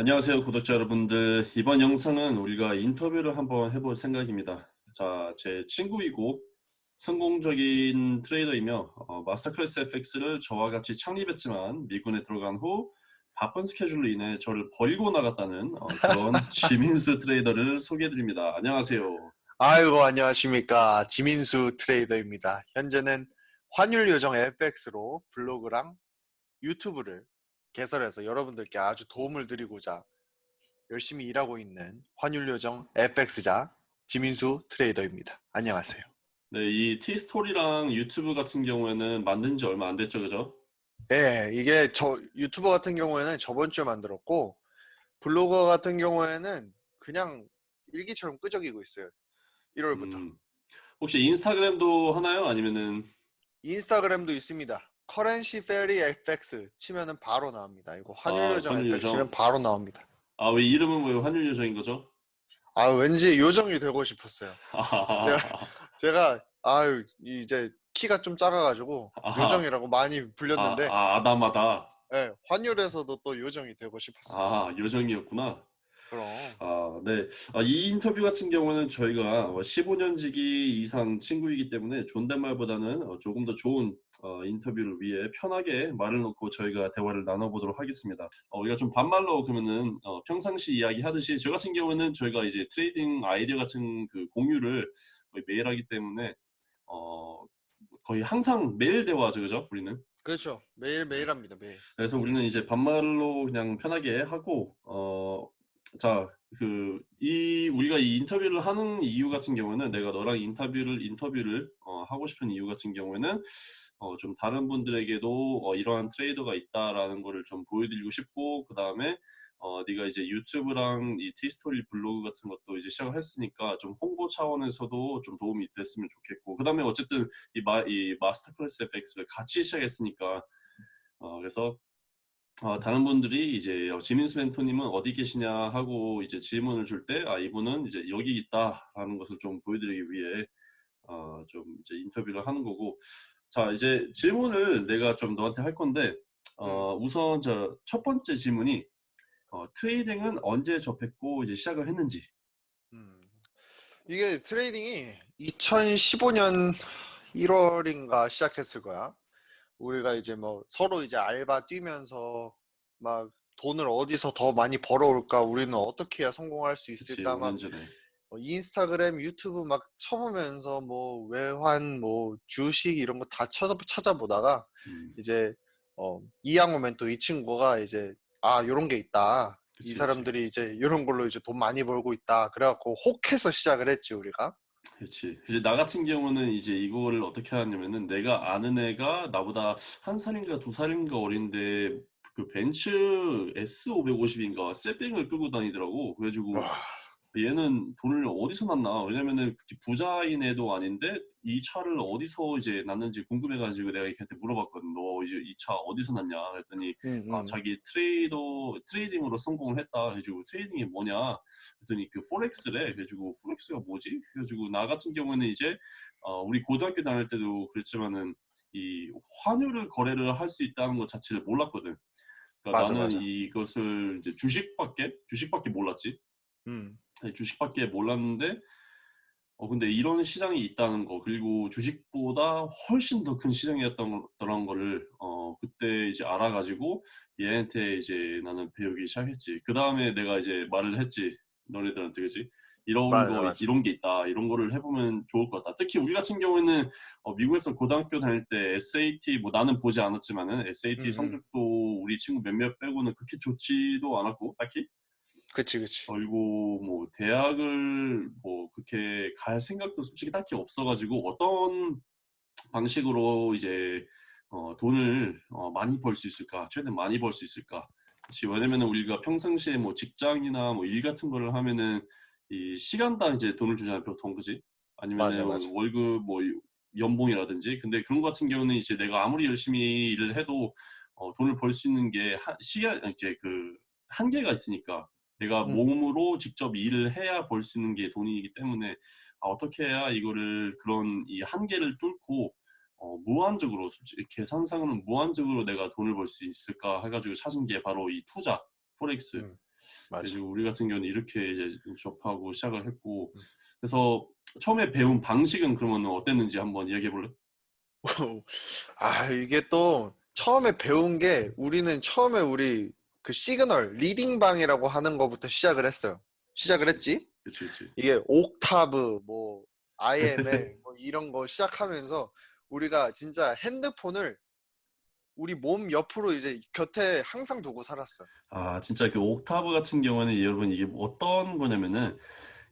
안녕하세요 구독자 여러분들. 이번 영상은 우리가 인터뷰를 한번 해볼 생각입니다. 자 제 친구이고 성공적인 트레이더이며 어, 마스터클래스 FX를 저와 같이 창립했지만 미군에 들어간 후 바쁜 스케줄로 인해 저를 버리고 나갔다는 어, 그런 지민수 트레이더를 소개해드립니다. 안녕하세요. 아이고 안녕하십니까. 지민수 트레이더입니다. 현재는 환율 요정 FX로 블로그랑 유튜브를 개설해서 여러분들께 아주 도움을 드리고자 열심히 일하고 있는 환율요정 FX자 지민수 트레이더입니다. 안녕하세요. 네, 이 T스토리랑 유튜브 같은 경우에는 만든 지 얼마 안 됐죠, 그죠? 네, 이게 저 유튜버 같은 경우에는 저번 주에 만들었고 블로거 같은 경우에는 그냥 일기처럼 끄적이고 있어요. 1월부터. 음, 혹시 인스타그램도 하나요? 아니면은 인스타그램도 있습니다. 커런시 페리 FX 치면은 바로 나옵니다. 이거 환율 요정 아, FX 치면 바로 나옵니다. 아 왜 이름은 왜 환율 요정인 거죠? 아 왠지 요정이 되고 싶었어요. 제가, 제가 아유 이제 키가 좀 작아가지고 아하. 요정이라고 많이 불렸는데 아, 아 아담하다. 네, 환율에서도 또 요정이 되고 싶었어요. 아 요정이었구나. 그럼. 아, 네. 아, 이 인터뷰 같은 경우는 저희가 15년 지기 뭐 이상 친구이기 때문에 존댓말보다는 어, 조금 더 좋은 어, 인터뷰를 위해 편하게 말을 놓고 저희가 대화를 나눠보도록 하겠습니다. 어, 우리가 좀 반말로 그러면은 어, 평상시 이야기 하듯이 저 같은 경우는 저희가 이제 trading 아이디어 같은 그 공유를 매일 하기 때문에 어, 거의 항상 매일 대화죠, 그죠? 우리는. 그렇죠. 매일 매일 합니다. 매일. 그래서 우리는 이제 반말로 그냥 편하게 하고 어 자, 그, 이, 우리가 이 인터뷰를 하는 이유 같은 경우는 내가 너랑 인터뷰를, 인터뷰를, 어, 하고 싶은 이유 같은 경우에는, 어, 좀 다른 분들에게도, 어, 이러한 트레이더가 있다라는 거를 좀 보여드리고 싶고, 그 다음에, 어, 네가 이제 유튜브랑 이 티스토리 블로그 같은 것도 이제 시작을 했으니까 좀 홍보 차원에서도 좀 도움이 됐으면 좋겠고, 그 다음에 어쨌든 이, 마, 이 마스터 클래스 FX를 같이 시작했으니까, 어, 그래서 어, 다른 분들이 이제 어, 지민수 멘토님은 어디 계시냐 하고 이제 질문을 줄 때 아 이분은 이제 여기 있다라는 것을 좀 보여드리기 위해 어, 좀 이제 인터뷰를 하는 거고 자 이제 질문을 내가 좀 너한테 할 건데 어, 음. 우선 저 첫 번째 질문이 어, trading은 언제 접했고 이제 시작을 했는지 음. 이게 trading이 2015년 1월인가 시작했을 거야 우리가 이제 뭐 서로 이제 알바 뛰면서 막 돈을 어디서 더 많이 벌어올까 우리는 어떻게 해야 성공할 수 있을까 막 뭐 인스타그램 유튜브 막 쳐보면서 뭐 외환 뭐 주식 이런 거 다 찾아보다가 음. 이제 어 이양 오면 또 이 친구가 이제 아 요런 게 있다 그치, 이 사람들이 그치. 이제 이런 걸로 이제 돈 많이 벌고 있다 그래갖고 혹해서 시작을 했지 우리가 그렇지. 이제 나 같은 경우는 이제 이거를 어떻게 하냐면은 내가 아는 애가 나보다 한 살인가 두 살인가 어린데 그 벤츠 S550인가 세빙을 끌고 다니더라고. 그래가지고 와. 얘는 돈을 어디서 났나? 왜냐면은 부자인 애도 아닌데 이 차를 어디서 이제 났는지 궁금해가지고 내가 걔한테 물어봤거든. 너 이제 이 차 어디서 났냐? 그랬더니 음, 아, 음. 자기 trader trading으로 성공을 했다. 해가지고 trading이 뭐냐? 그랬더니 그 forex래. 그래가지고 forex가 뭐지? 그래가지고 나 같은 경우는 이제 어, 우리 고등학교 다닐 때도 그랬지만은 이 환율을 거래를 할 수 있다는 것 자체를 몰랐거든. 그러니까 맞아, 나는 맞아. 이것을 이제 주식밖에 주식밖에 몰랐지. 음. 주식밖에 몰랐는데 어 근데 이런 시장이 있다는 거 그리고 주식보다 훨씬 더 큰 시장이었던 거를 어 그때 이제 알아가지고 얘한테 이제 나는 배우기 시작했지 그 다음에 내가 이제 말을 했지 너네들한테 그지 이런 맞아, 거 맞아. 이런 게 있다 이런 거를 해보면 좋을 것 같다 특히 우리 같은 경우에는 어 미국에서 고등학교 다닐 때 SAT 뭐 나는 보지 않았지만은 SAT 음. 성적도 우리 친구 몇몇 빼고는 그렇게 좋지도 않았고 딱히 그치 그치. 그리고 뭐 대학을 뭐 그렇게 갈 생각도 솔직히 딱히 없어가지고 어떤 방식으로 이제 어, 돈을 어, 많이 벌 수 있을까 최대한 많이 벌 수 있을까. 그치 왜냐면 우리가 평상시에 뭐 직장이나 뭐 일 같은 거를 하면은 이 시간당 이제 돈을 주잖아요 보통. 그지 아니면 월급 뭐 연봉이라든지. 근데 그런 것 같은 경우는 이제 내가 아무리 열심히 일을 해도 어, 돈을 벌 수 있는 게 한, 시간 이제 그 한계가 있으니까 내가 음. 몸으로 직접 일을 해야 벌 수 있는 게 돈이기 때문에 아, 어떻게 해야 이거를 그런 이 한계를 뚫고 어, 무한적으로 계산상으로는 무한적으로 내가 돈을 벌 수 있을까 해가지고 찾은 게 바로 이 투자 포렉스 음. 맞아. 우리 같은 경우는 이렇게 이제 접하고 시작을 했고 음. 그래서 처음에 배운 방식은 그러면 어땠는지 한번 이야기해 볼래? 아 이게 또 처음에 배운 게 우리는 처음에 우리 그 signal leading 방이라고 하는 거부터 시작을 했어요. 시작을 했지. 그치 그치. 이게 옥타브 뭐 IML 뭐 이런 거 시작하면서 우리가 진짜 핸드폰을 우리 몸 옆으로 이제 곁에 항상 두고 살았어. 아 진짜 그 옥타브 같은 경우는 여러분 이게 어떤 거냐면은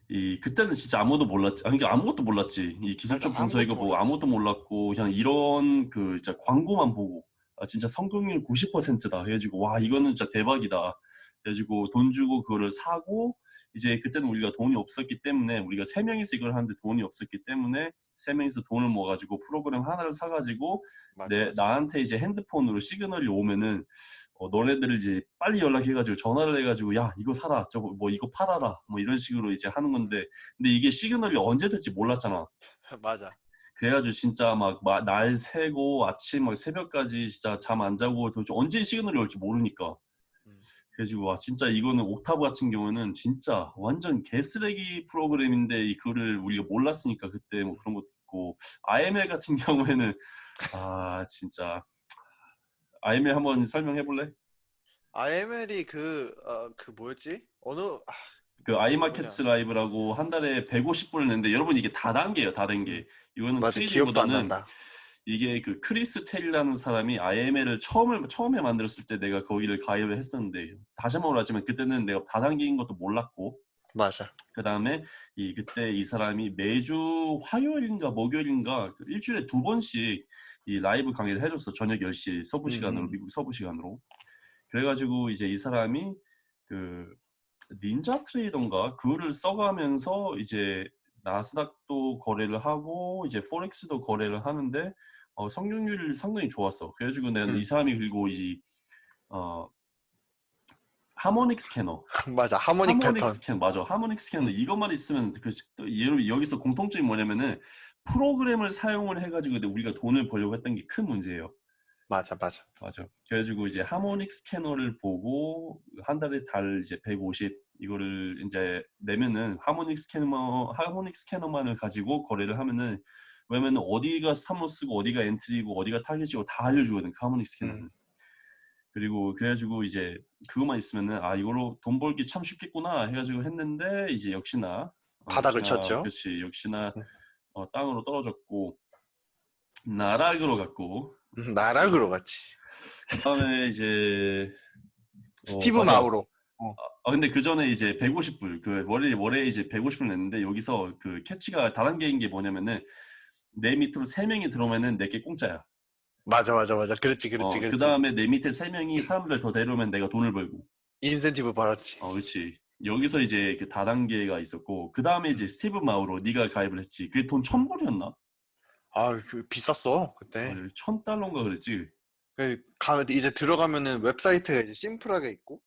이 그때는 진짜 아무도 몰랐지 아니 아무것도 몰랐지 이 기술적 분석이고 뭐. 아무것도 몰랐고 그냥 이런 그 진짜 광고만 보고 아 진짜 성공률 90%다. 해가지고 와 이거는 진짜 대박이다. 해가지고 돈 주고 그거를 사고 이제 그때는 우리가 돈이 없었기 때문에 우리가 세 명이서 이걸 하는데 돈이 없었기 때문에 세 명이서 돈을 모아가지고 프로그램 하나를 사가지고 맞아, 내 맞아. 나한테 이제 핸드폰으로 시그널이 오면은 어, 너네들 이제 빨리 연락해가지고 전화를 해가지고 야 이거 사라. 저거 뭐 이거 팔아라. 뭐 이런 식으로 이제 하는 건데 근데 이게 시그널이 언제 될지 몰랐잖아. 맞아. 그래가지고 진짜 막 날 새고 아침 막 새벽까지 진짜 잠 안 자고 도대체 언제 시그널이 올지 모르니까 음. 그래가지고 와 진짜 이거는 옥타브 같은 경우는 진짜 완전 개쓰레기 프로그램인데 이거를 우리가 몰랐으니까 그때 뭐 그런 것도 있고 IML 같은 경우에는 아 진짜 IML 한번 설명해 볼래? IML이 그, 어, 그 뭐였지? 어느, 아, 그 iMarkets Live라고 한 달에 150불을 내는데 여러분 이게 다단계예요 다단계 이거는 맞아. 기억도 안 난다. 이게 그 크리스 텔이라는 사람이 IML을 처음에 처음에 만들었을 때 내가 거기를 가입을 했었는데 다시 한번 말하지만 그때는 내가 다단계인 것도 몰랐고 맞아. 그 다음에 이 그때 이 사람이 매주 화요일인가 목요일인가 그 일주일에 두 번씩 이 라이브 강의를 해줬어 저녁 10시 서부 시간으로 음. 미국 서부 시간으로 그래가지고 이제 이 사람이 그 닌자 트레이더인가 그거를 써가면서 이제 나스닥도 거래를 하고 이제 포렉스도 거래를 하는데 어, 성공률이 상당히 좋았어. 그래가지고 나는 음. 이 사람이 그리고 이 어, 하모닉 스캐너 맞아. 하모닉 패턴. 스캐너 맞아 하모닉 스캐너 음. 이것만 있으면 그또 여러분 여기서 공통점이 뭐냐면은 프로그램을 사용을 해가지고 근데 우리가 돈을 벌려고 했던 게 큰 문제예요. 맞아, 맞아. 맞아. 그래가지고 이제 하모닉 스캐너를 보고 한 달에 달 이제 150 이거를 이제 내면은 하모닉 스캐너 하모닉 스캐너만을 가지고 거래를 하면은 왜냐면은 어디가 스탑로스고 어디가 엔트리고 어디가 타겟이고 다 알려주거든 그 하모닉 스캐너는. 음. 그리고 그래가지고 이제 그것만 있으면은 아 이걸로 돈 벌기 참 쉽겠구나 해가지고 했는데 이제 역시나 어, 바닥을 역시나, 쳤죠. 그렇지 역시나 음. 어, 땅으로 떨어졌고 나락으로 갔고 음, 나락으로 갔지. 그다음에 이제 어, 스티브 맞아. 마우로. 아 근데 그 전에 이제 150불 그 월에 월에 이제 150불 냈는데 여기서 그 catch가 다단계인 게 뭐냐면은 내 밑으로 세 명이 들어오면은 내게 공짜야. 맞아, 맞아, 맞아. 그렇지, 그렇지, 어, 그렇지. 그 다음에 내 밑에 세 명이 사람들 더 데려오면 내가 돈을 벌고. 인센티브 받았지. 어, 그렇지. 여기서 이제 그 다단계가 있었고 그 다음에 이제 스티브 마우로 네가 가입을 했지. 그게 돈 천불이었나? 아, 그 비쌌어 그때. 어, 천 달러인가 그랬지. 그 가, 이제 들어가면은 웹사이트가 이제 심플하게 있고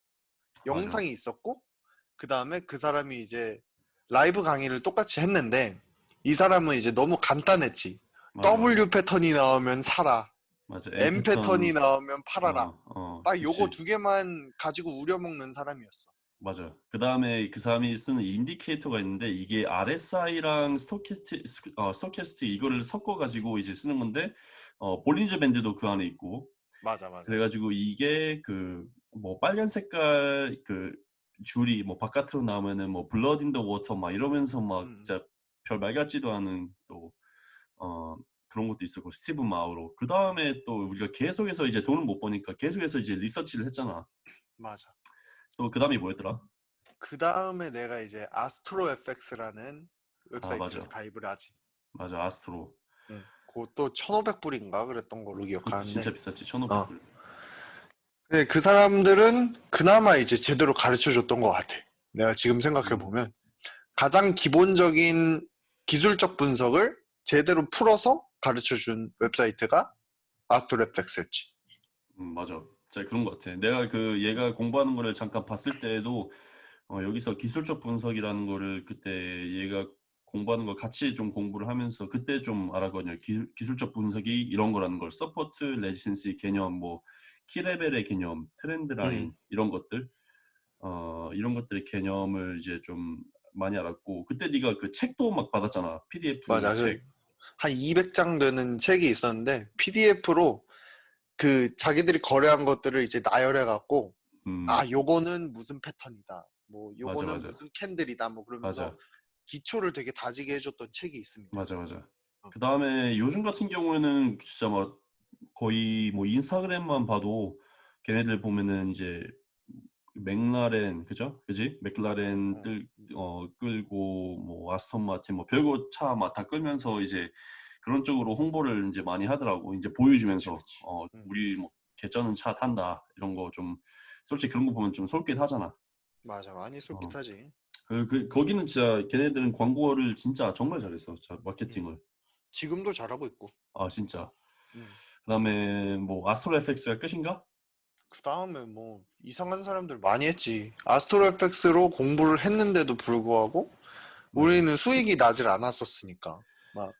맞아. 영상이 있었고 그 다음에 그 사람이 이제 라이브 강의를 똑같이 했는데 이 사람은 이제 너무 간단했지. 맞아. W 패턴이 나오면 사라. 맞아. M 패턴 이 나오면 팔아라. 어, 어, 딱 요거 그치. 두 개만 가지고 우려먹는 사람이었어. 맞아. 그 다음에 그 사람이 쓰는 indicator가 있는데 이게 RSI랑 stochastic, 어, stochastic 이거를 섞어가지고 이제 쓰는 건데 어, Bollinger Band도 그 안에 있고 맞아, 맞아. 그래가지고 이게 그 뭐 빨간 색깔 그 줄이 뭐 바깥으로 나오면은 뭐 blood in the water 막 이러면서 막 음. 진짜 별말 같지도 않은 또 어, 그런 것도 있었고 스티브 마우로 그 다음에 또 우리가 계속해서 이제 돈을 못 버니까 계속해서 이제 리서치를 했잖아. 맞아. 또 그 다음이 뭐였더라? 그 다음에 내가 이제 Astro FX라는 웹사이트에 맞아. 가입을 하지. 맞아 Astro. 응. 그것도 1,500불인가 그랬던 걸로 기억하는데. 진짜 비쌌지 1,500불. 어. 근데 그 사람들은 그나마 이제 제대로 가르쳐 줬던 것 같아. 내가 지금 생각해 보면 가장 기본적인 기술적 분석을 제대로 풀어서 가르쳐 준 웹사이트가 Astro FX였지. 음, 맞아. 진짜 그런 것 같아. 내가 그 얘가 공부하는 거를 잠깐 봤을 때에도 어, 여기서 기술적 분석이라는 거를 그때 얘가 공부하는 걸 같이 좀 공부를 하면서 그때 좀 알았거든요. 기, 기술적 분석이 이런 거라는 걸 support, resistance 개념, 뭐 key level의 개념, trend line 음. 이런 것들. 어 이런 것들의 개념을 이제 좀 많이 알았고 그때 네가 그 책도 막 받았잖아. PDF 맞아. 그 책. 한 200장 되는 책이 있었는데 PDF로 그 자기들이 거래한 것들을 이제 나열해 갖고 음. 아 요거는 무슨 패턴이다. 뭐 맞아, 요거는 맞아. 무슨 캔들이다. 뭐 그러면서 맞아. 기초를 되게 다지게 해줬던 책이 있습니다. 맞아, 맞아. 어. 그 다음에 요즘 같은 경우에는 진짜 막 거의 뭐 인스타그램만 봐도 걔네들 보면은 이제 맥라렌 그죠? 그지? 맥라렌 어. 뜰, 어, 끌고 뭐 아스톤 마틴 뭐 별거 차 막 다 끌면서 이제 그런 쪽으로 홍보를 이제 많이 하더라고. 이제 보여주면서. 어 음. 우리 뭐 개쩌는 차 탄다 이런 거 좀 솔직히 그런 거 보면 좀 솔깃하잖아. 맞아. 많이 솔깃하지. 그, 그 거기는 진짜 걔네들은 광고를 진짜 정말 잘했어. 마케팅을. 지금도 잘하고 있고. 아 진짜. 음. 그다음에 뭐 아스트로 FX가 끝인가? 그 다음에 뭐 이상한 사람들 많이 했지. 아스트로 FX로 공부를 했는데도 불구하고 우리는 수익이 나질 않았었으니까. 막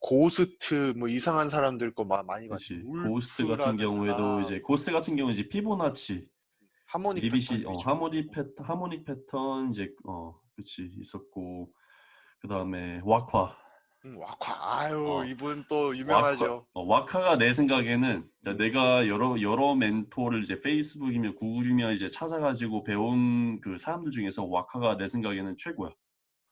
고스트 뭐 이상한 사람들 거 마- 많이 봤지. 고스트 같은 경우에도 이제 고스트 같은 경우 이제 피보나치, harmonic ABC 패턴 어. harmonic 패턴, harmonic 패턴 이제 어 그렇지 있었고 그 다음에 와카. 응, 와카. 아유 어. 이분 또 유명하죠. 어, 와카가 내 생각에는 자, 음. 내가 여러 여러 멘토를 이제 페이스북이면 구글이면 이제 찾아가지고 배운 그 사람들 중에서 와카가 내 생각에는 최고야.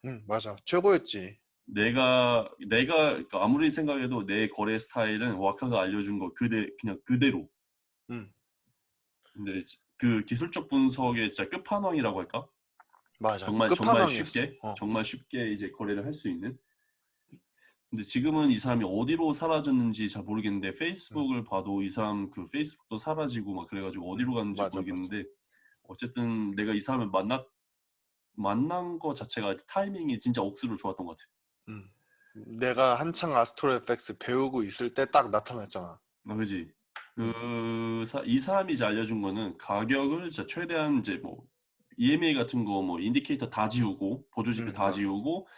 응 맞아. 최고였지. 내가 내가 그러니까 아무리 생각해도 내 거래 스타일은 와카가 알려준 거 그대 그냥 그대로. 응 근데 그 기술적 분석의 진짜 끝판왕이라고 할까? 맞아. 정말 정말. 쉽게 어. 정말 쉽게 이제 거래를 할 수 있는. 근데 지금은 이 사람이 어디로 사라졌는지 잘 모르겠는데 페이스북을 봐도 이 사람 그 페이스북도 사라지고 막 그래가지고 어디로 갔는지 맞아, 모르겠는데 어쨌든 내가 이 사람을 만났 만난 거 자체가 타이밍이 진짜 억수로 좋았던 것 같아. 응. 내가 한창 Astro FX 배우고 있을 때 딱 나타났잖아. 아, 그지? 그, 사, 이 사람이 이제 알려준 거는 가격을 진짜 최대한 이제 뭐, EMA 같은 거 뭐, indicator 다 지우고, 보조지표 음, 다 맞아. 지우고,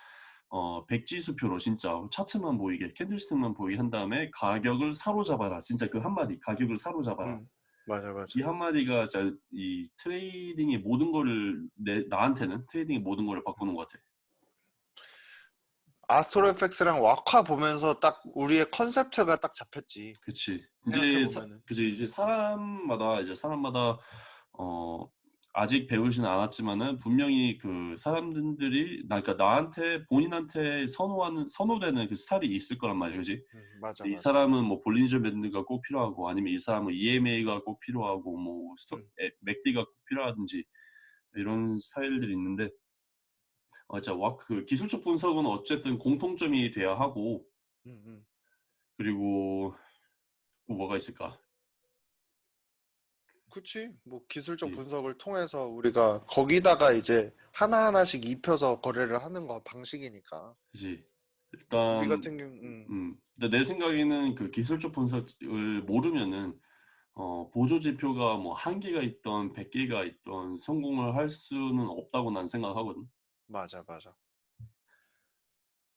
어, 백지수표로 진짜 차트만 보이게, candlestick만 보이게 한 다음에 가격을 사로잡아라. 진짜 그 한마디, 가격을 사로잡아라. 응. 맞아 맞아. 이 한마디가 진짜 이 trading의 모든 거를, 내, 나한테는 trading의 모든 거를 바꾸는 것 같아. Astro FX랑 와카 보면서 딱 우리의 컨셉트가 딱 잡혔지. 그치. 이제 사. 그치 이제 사람마다 이제 사람마다 어 아직 배우지는 않았지만은 분명히 그 사람들이 나 그러니까 나한테 본인한테 선호하는 선호되는 그 스타일이 있을 거란 말이야, 그지? 응, 맞아 이 맞아. 사람은 뭐 볼린저 밴드가 꼭 필요하고 아니면 이 사람은 EMA가 꼭 필요하고 뭐 스토, 음. 에, 맥디가 꼭 필요하든지 이런 스타일들이 있는데 어, 자, 와, 그 기술적 분석은 어쨌든 공통점이 돼야 하고. 그리고 또 뭐가 있을까? 그치. 뭐 기술적 예. 분석을 통해서 우리가 거기다가 이제 하나하나씩 입혀서 거래를 하는 거 방식이니까. 그지. 일단 우리 같은 경우, 음, 음. 근데 내 생각에는 그 기술적 분석을 모르면은 어, 보조 지표가 뭐 한 개가 있던 백 개가 있던 성공을 할 수는 없다고 난 생각하거든. 맞아, 맞아. 음.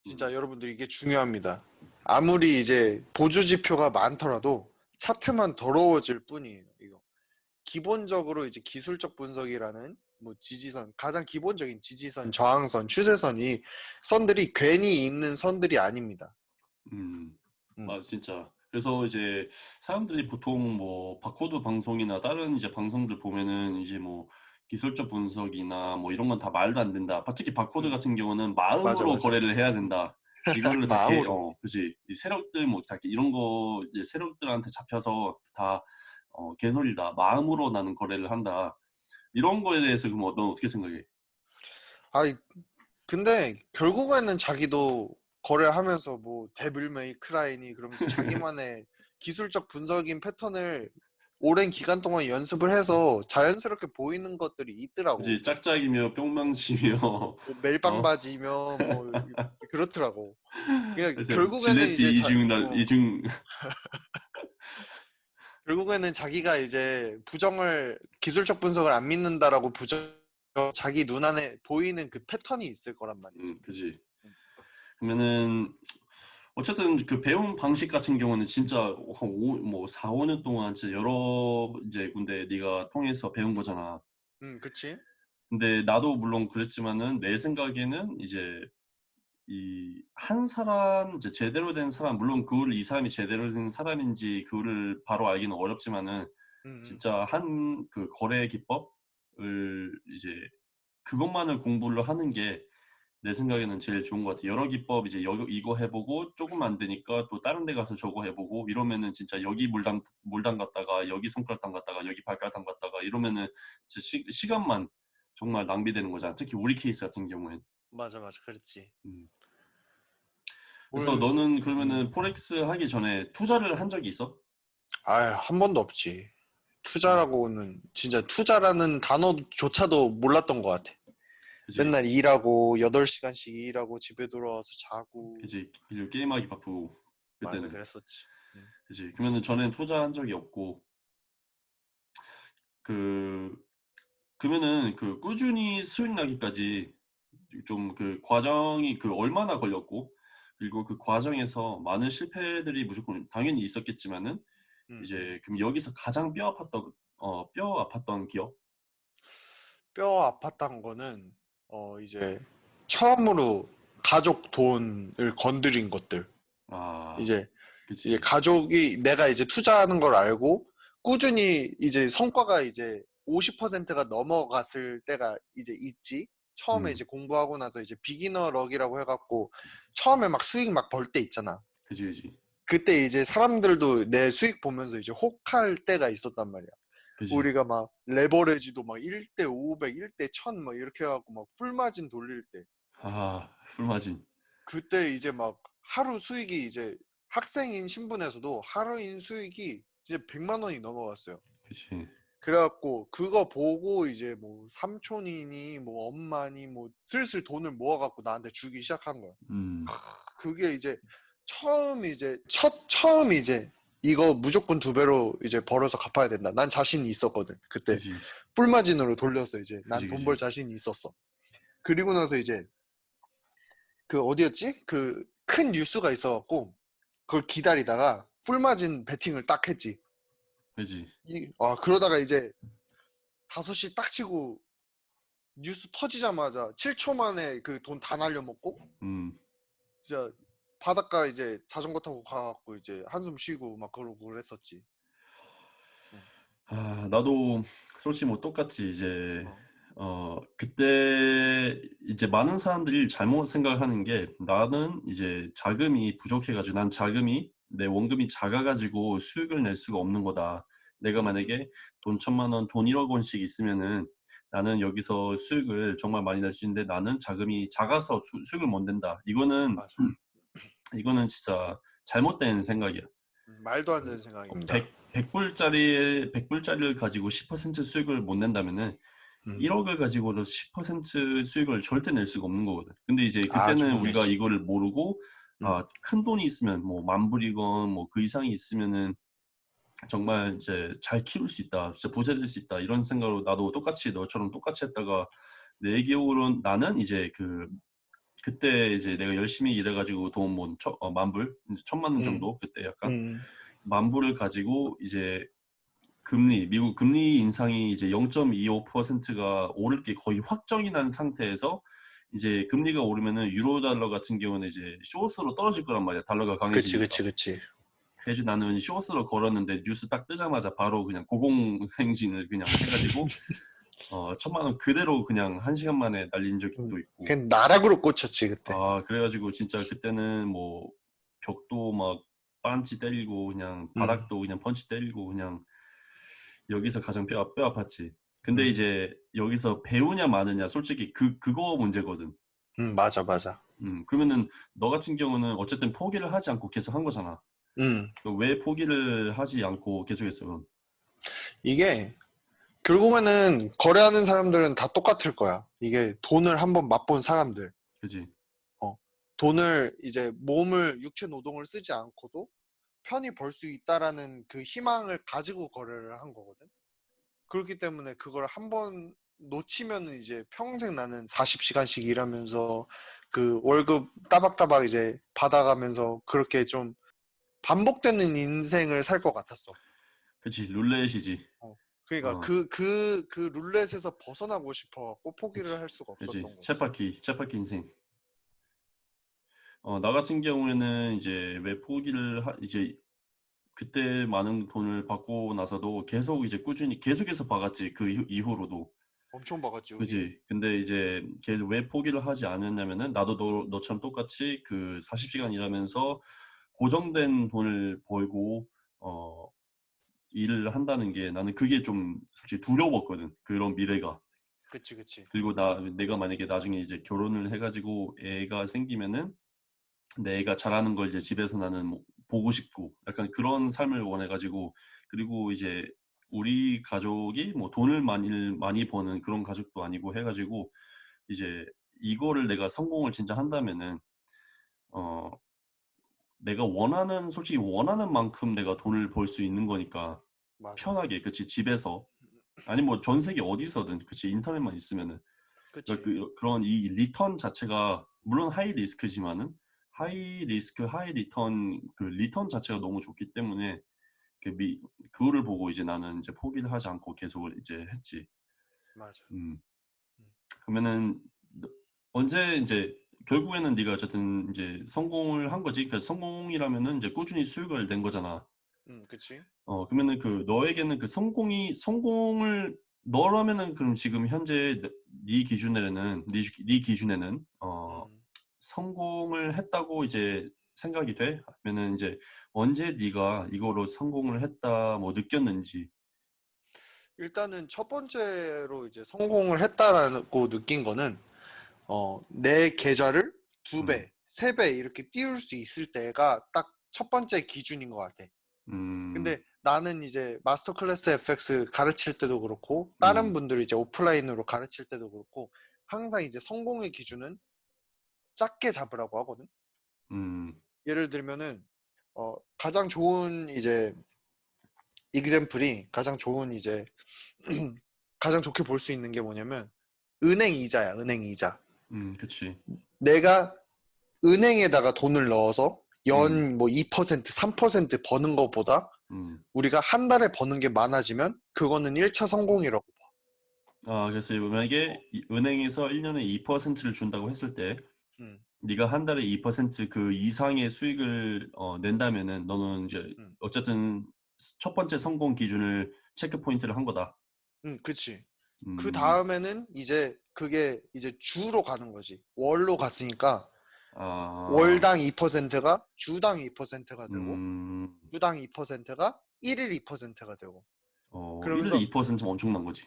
진짜 여러분들 이게 중요합니다. 아무리 이제 보조 지표가 많더라도 차트만 더러워질 뿐이에요. 이거 기본적으로 이제 기술적 분석이라는 뭐 지지선 가장 기본적인 지지선, 저항선, 추세선이 선들이 괜히 있는 선들이 아닙니다. 음. 음. 아 진짜. 그래서 이제 사람들이 보통 뭐 바코드 방송이나 다른 이제 방송들 보면은 이제 뭐 기술적 분석이나 뭐 이런 건 다 말도 안 된다. 특히 바코드 음. 같은 경우는 마음으로 맞아, 맞아. 거래를 해야 된다. 이거를 다 개, 마음으로. 어, 그지. 이 세력들 뭐다 이런 거 이제 세력들한테 잡혀서 다 어, 개소리다. 마음으로 나는 거래를 한다. 이런 거에 대해서 그럼 넌 어떻게 생각해? 아이 근데 결국에는 자기도 거래하면서 뭐 데빌 메이 크라이니 그러면서 자기만의 기술적 분석인 패턴을 오랜 기간 동안 연습을 해서 자연스럽게 보이는 것들이 있더라고. 그지. 짝짝이며 뿅망치며 뭐 멜빵바지며 뭐 그렇더라고. 그러니까 결국에는 이제 자- 이중 날 어, 이중 결국에는 자기가 이제 부정을 기술적 분석을 안 믿는다라고 부정 자기 눈 안에 보이는 그 패턴이 있을 거란 말이지. 음, 그지. 그러면은 어쨌든 그 배운 방식 같은 경우는 진짜 한 오, 뭐 4, 5년 동안 진짜 여러 이제 군데 네가 통해서 배운 거잖아. 음, 그치? 근데 나도 물론 그랬지만은 내 생각에는 이제 이 한 사람 이제 제대로 된 사람 물론 그거를 이 사람이 제대로 된 사람인지 그거를 바로 알기는 어렵지만은 음, 음. 진짜 한 그 거래 기법을 이제 그것만을 공부를 하는 게 내 생각에는 제일 좋은 것 같아. 여러 기법 이제 여 이거 해 보고 쪼금 안 되니까 또 다른 데 가서 저거 해 보고 이러면은 진짜 여기 물담물 담갔다가 여기 손가락 담 갔다가 여기 발가락 담 갔다가 이러면은 진짜 시 시간만 정말 낭비되는 거잖아. 특히 우리 케이스 같은 경우엔. 맞아, 맞아. 그렇지. 음. 그래서 뭘 너는 그러면은 음. 포렉스 하기 전에 투자를 한 적이 있어? 아유, 한 번도 없지. 음. 투자라고는 진짜 투자라는 단어조차도 몰랐던 것 같아. 그지? 맨날 일하고 8시간씩 일하고 집에 돌아와서 자고 그지. 그리고 게임하기 바쁘고 맞아 그때는. 그랬었지. 그지. 그러면은 전에는 투자한 적이 없고 그 그러면은 그 꾸준히 수익 나기까지 좀 그 과정이 그 얼마나 걸렸고 그리고 그 과정에서 많은 실패들이 무조건 당연히 있었겠지만은 음. 이제 그럼 여기서 가장 뼈 아팠던 어 뼈 아팠던 기억? 뼈 아팠던 거는 어 이제 처음으로 가족 돈을 건드린 것들. 아. 이제 그치. 이제 가족이 내가 이제 투자하는 걸 알고 꾸준히 이제 성과가 이제 50%가 넘어갔을 때가 이제 있지. 처음에 음. 이제 공부하고 나서 이제 비기너 럭이라고 해갖고 처음에 막 수익 막 벌 때 있잖아. 그지, 그지. 그때 이제 사람들도 내 수익 보면서 이제 혹할 때가 있었단 말이야. 그지. 우리가 막 레버리지도 막 1대 500, 1대 1000 막 이렇게 해갖고 막 풀마진 돌릴 때 아, 풀마진. 그때 이제 막 하루 수익이 이제 학생인 신분에서도 하루인 수익이 이제 100만 원이 넘어갔어요. 그치. 그래갖고 그거 보고 이제 뭐 삼촌이니 뭐 엄마니 뭐 슬슬 돈을 모아갖고 나한테 주기 시작한 거야. 음. 그게 이제 처음 이제 첫 처음 이제 이거 무조건 두 배로 이제 벌어서 갚아야 된다. 난 자신이 있었거든. 그때 그지. 풀마진으로 돌려서 이제 난 돈. 벌 자신이 있었어. 그리고 나서 이제 그 어디였지? 그 큰 뉴스가 있어갖고 그걸 기다리다가 풀마진 베팅을 딱 했지. 그지. 이, 아 그러다가 이제 5시 딱 치고 뉴스 터지자마자 7초 만에 그 돈 다 날려먹고 음. 진짜 바닷가 이제 자전거 타고 가갖고 이제 한숨 쉬고 막 그러고 그랬었지. 아, 나도 솔직히 뭐 똑같이 이제 어. 어 그때 이제 많은 사람들이 잘못 생각하는 게 나는 이제 자금이 부족해 가지고 난 자금이 내 원금이 작아 가지고 수익을 낼 수가 없는 거다. 내가 음. 만약에 돈 천만 원, 돈 1억 원씩 있으면은 나는 여기서 수익을 정말 많이 낼 수 있는데 나는 자금이 작아서 수, 수익을 못 낸다. 이거는 맞아. 이거는 진짜 잘못된 생각이야. 음, 말도 안 되는 생각입니다. 100, 100불짜리 100불짜리를 가지고 10% 수익을 못 낸다면은 음. 1억을 가지고도 10% 수익을 절대 낼 수가 없는 거거든. 근데 이제 아, 그때는 정말 우리가. 이거를 모르고 음. 아, 큰 돈이 있으면 뭐 만불이건 뭐 그 이상이 있으면은 정말 이제 잘 키울 수 있다. 진짜 부자 될 수 있다. 이런 생각으로 나도 똑같이 너처럼 똑같이 했다가 내 기억으로는 나는 이제 그 그때 이제 내가 열심히 일해가지고 돈뭐 어, 만불 천만 원 음. 정도 그때 약간 음. 만불을 가지고 이제 금리 미국 금리 인상이 이제 0.25%가 오를 게 거의 확정이 난 상태에서 이제 금리가 오르면은 유로 달러 같은 경우는 이제 쇼스로 떨어질 거란 말이야 달러가 그치 강해지니까 그치 그치. 그래서 나는 쇼스로 걸었는데 뉴스 딱 뜨자마자 바로 그냥 고공행진을 그냥 해가지고 어 천만 원 그대로 그냥 한 시간 만에 날린 적이 또 있고 그냥 나락으로 꽂혔지 그때. 아 그래가지고 진짜 그때는 뭐 벽도 막 빤치 때리고 그냥 음. 바닥도 그냥 펀치 때리고 그냥 여기서 가장 뼈, 뼈 아팠지. 근데 음. 이제 여기서 배우냐 마느냐 솔직히 그 그거 문제거든. 음 맞아 맞아. 음 그러면은 너 같은 경우는 어쨌든 포기를 하지 않고 계속 한 거잖아. 음 그왜 포기를 하지 않고 계속했어? 그럼? 이게 결국에는 거래하는 사람들은 다 똑같을 거야. 이게 돈을 한번 맛본 사람들. 그지? 돈을 이제 몸을 육체 노동을 쓰지 않고도 편히 벌 수 있다라는 그 희망을 가지고 거래를 한 거거든. 그렇기 때문에 그걸 한 번 놓치면은 이제 평생 나는 40시간씩 일하면서 그 월급 따박따박 이제 받아가면서 그렇게 좀 반복되는 인생을 살 것 같았어. 그치 룰렛이지. 그러니까 어. 그그그 룰렛에서 벗어나고 싶어 갖고 포기를 그치. 할 수가 없었던 거지. 쳇바퀴 쳇바퀴 인생. 어, 나 같은 경우에는 이제 왜 포기를 하, 이제 그때 많은 돈을 받고 나서도 계속 이제 꾸준히 계속해서 박았지 그 이후, 이후로도 엄청 우리. 그지 근데 이제 계속 왜 포기를 하지 않았냐면은 나도 너, 너처럼 똑같이 그 40시간 일하면서 고정된 돈을 벌고 어 일을 한다는 게 나는 그게 좀 솔직히 두려웠거든 그런 미래가 그치 그치. 그리고 나 내가 만약에 나중에 이제 결혼을 해가지고 애가 생기면은 내 애가 잘하는 걸 이제 집에서 나는 뭐 보고 싶고 약간 그런 삶을 원해가지고 그리고 이제 우리 가족이 뭐 돈을 많이 많이 버는 그런 가족도 아니고 해가지고 이제 이거를 내가 성공을 진짜 한다면은 어 내가 원하는 솔직히 원하는 만큼 내가 돈을 벌 수 있는 거니까 맞아. 편하게 그치 집에서 아니 뭐 전 세계 어디서든 그치 인터넷만 있으면은 그치. 그러니까 그, 그런 이 return 자체가 물론 high risk지만은 high risk high return 그 return 자체가 너무 좋기 때문에 그 미, 그거를 보고 이제 나는 이제 포기를 하지 않고 계속 이제 했지. 맞아. 음. 그러면은 너- 언제 이제 결국에는 네가 어쨌든 이제 성공을 한 거지. 그 성공이라면은 이제 꾸준히 수익을 낸 거잖아. 응 그치. 어 그러면은 그 너에게는 그 성공이 성공을 너라면은 그럼 지금 현재 네- 네 기준에는 네, 기- 네 기준에는 어 음. 성공을 했다고 이제 생각이 돼? 아니면은 이제 언제 네가 이거로 성공을 했다 뭐 느꼈는지. 일단은 첫 번째로 이제 성공을 했다라고 느낀 거는 어, 내 계좌를 두 음. 배, 세배 이렇게 띄울 수 있을 때가 딱 첫 번째 기준인 것 같아. 음. 근데 나는 이제 마스터 클래스 FX 가르칠 때도 그렇고 다른 음. 분들이 이제 오프라인으로 가르칠 때도 그렇고 항상 이제 성공의 기준은 작게 잡으라고 하거든. 음. 예를 들면은 어, 가장 좋은 이제 이그젬플이 가장 좋은 이제 가장 좋게 볼 수 있는 게 뭐냐면 은행 이자야 은행 이자 음, 그치. 내가 은행에다가 돈을 넣어서 음. 연뭐 2% 3% 버는 것보다 음. 우리가 한 달에 버는 게 많아지면 그거는 1차 성공이라고 봐. 아, 그래서 만약에 이- 은행에서 1년에 2%를 준다고 했을 때 음, 네가 한 달에 2%그 이상의 수익을 어, 낸다면은 너는 이제 음. 어쨌든 첫 번째 성공 기준을 체크 포인트를 한 거다. 음, 그치. 음. 그 다음에는 이제 그게 이제 주로 가는 거지. 월로 갔으니까 아. 월당 2%가 주당 2%가 되고 음. 주당 2%가 1일 2%가 되고 어, 그러면서 1일 2%면 엄청난 거지.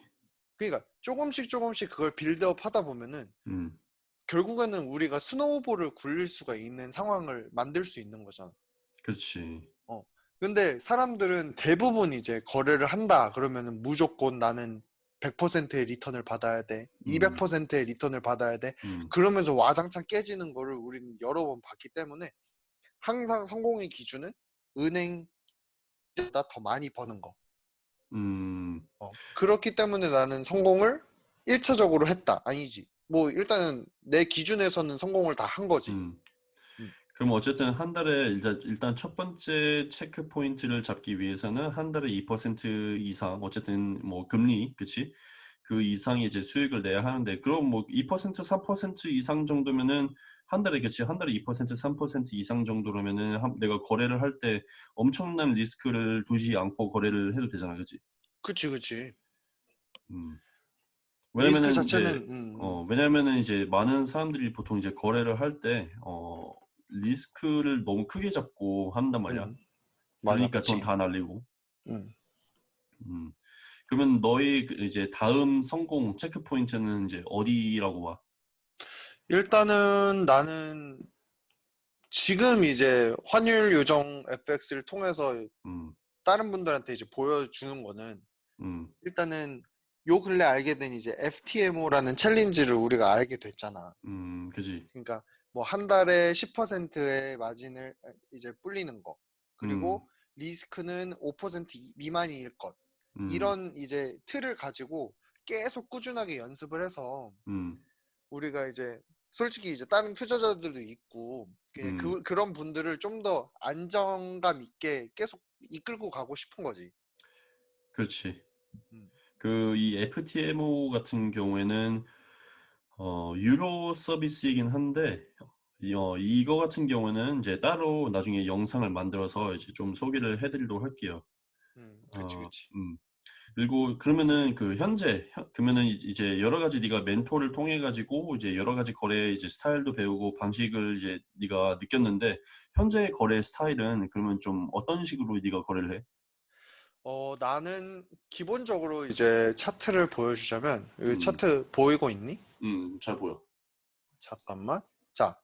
그러니까 조금씩 조금씩 그걸 build up 하다 보면은 음. 결국에는 우리가 snowball을 굴릴 수가 있는 상황을 만들 수 있는 거잖아. 그렇지. 근데 사람들은 대부분 이제 거래를 한다 그러면은 무조건 나는 100%의 return을 받아야 돼. 음. 200%의 return을 받아야 돼. 음. 그러면서 와장창 깨지는 거를 우리는 여러 번 봤기 때문에 항상 성공의 기준은 은행보다 더 많이 버는 거. 음. 어, 그렇기 때문에 나는 성공을 1차적으로 했다. 아니지. 뭐 일단은 내 기준에서는 성공을 다 한 거지. 음. 음. 그럼 어쨌든 한 달에 일단, 일단 첫 번째 체크 포인트를 잡기 위해서는 한 달에 2% 이상 어쨌든 뭐 금리 그치 그 이상의 이제 수익을 내야 하는데 그럼 뭐 2% 3% 이상 정도면은 한 달에 그치 한 달에 2% 3% 이상 정도라면은 한- 내가 거래를 할 때 엄청난 리스크를 두지 않고 거래를 해도 되잖아 그치 그치 그치. 음. 왜냐면은 자체는 이제 음, 음. 어, 왜냐면은 이제 많은 사람들이 보통 이제 거래를 할 때, 어, 리스크를 너무 크게 잡고 한단 말이야. 음. 그러니까. 돈 다 날리고. 음. 음. 그러면 너의 그 이제 다음 성공 체크 포인트는 이제 어디라고 봐? 일단은 나는 지금 이제 환율 요정 FX를 통해서 음, 다른 분들한테 이제 보여주는 거는 음, 일단은 요 근래 알게 된 이제 FTMO라는 챌린지를 우리가 알게 됐잖아. 음, 그지. 그러니까 뭐 한 달에 10%의 마진을 이제 불리는 거. 그리고 리스크는 5% 이- 미만일 것. 음, 이런 이제 틀을 가지고 계속 꾸준하게 연습을 해서 음, 우리가 이제 솔직히 이제 다른 투자자들도 있고 음. 그, 그런 분들을 좀 더 안정감 있게 계속 이끌고 가고 싶은 거지. 그렇지. 음. 그이 FTMO 같은 경우에는 어 유료 서비스이긴 한데 이어 이거 같은 경우에는 이제 따로 나중에 영상을 만들어서 이제 좀 소개를 해 드리도록 할게요. 음. 그치, 어 그치. 음. 그리고 그러면은 그 현재 현 그러면은 이 이제 여러 가지 네가 멘토를 통해 가지고 이제 여러 가지 거래 이제 스타일도 배우고 방식을 이제 네가 느꼈는데 현재의 거래 스타일은 그러면 좀 어떤 식으로 네가 거래를 해? 어 나는 기본적으로 이제 차트를 보여주자면 여기 음. 차트 보이고 있니? 음. 잘 보여. 잠깐만. 자,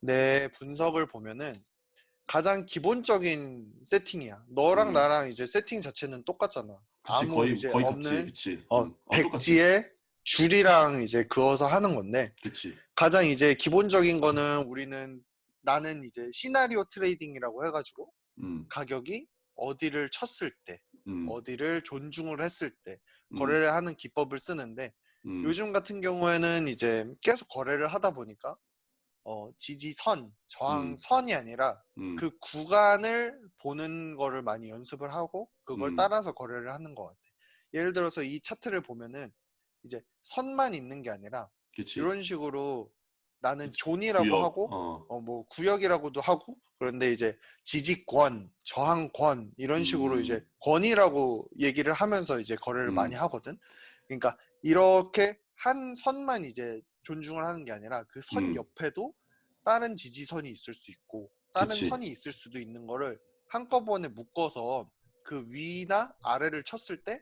내 분석을 보면은 가장 기본적인 세팅이야. 너랑 음. 나랑 이제 세팅 자체는 똑같잖아. 그치. 아무 거의 이제 거의 같지. 없는 그치. 어, 음. 어. 백지에 줄이랑 이제 그어서 하는 건데 그치. 가장 이제 기본적인 거는 우리는 나는 이제 시나리오 trading이라고 해가지고 음. 가격이 어디를 쳤을 때, 음. 어디를 존중을 했을 때 음. 거래를 하는 기법을 쓰는데 음. 요즘 같은 경우에는 이제 계속 거래를 하다 보니까 어, 지지선, 저항선이 아니라 음. 그 구간을 보는 거를 많이 연습을 하고 그걸 음. 따라서 거래를 하는 것 같아. 예를 들어서 이 차트를 보면은 이제 선만 있는 게 아니라 그치. 이런 식으로 나는. zone이라고 구역. 하고 어. 어 뭐 구역이라고도 하고 그런데 이제 지지권, 저항권 이런 식으로 음. 이제 권이라고 얘기를 하면서 이제 거래를 음. 많이 하거든. 그러니까 이렇게 한 선만 이제 존중을 하는 게 아니라 그선 음. 옆에도 다른 지지선이 있을 수 있고 다른 그치. 선이 있을 수도 있는 거를 한꺼번에 묶어서 그 위나 아래를 쳤을 때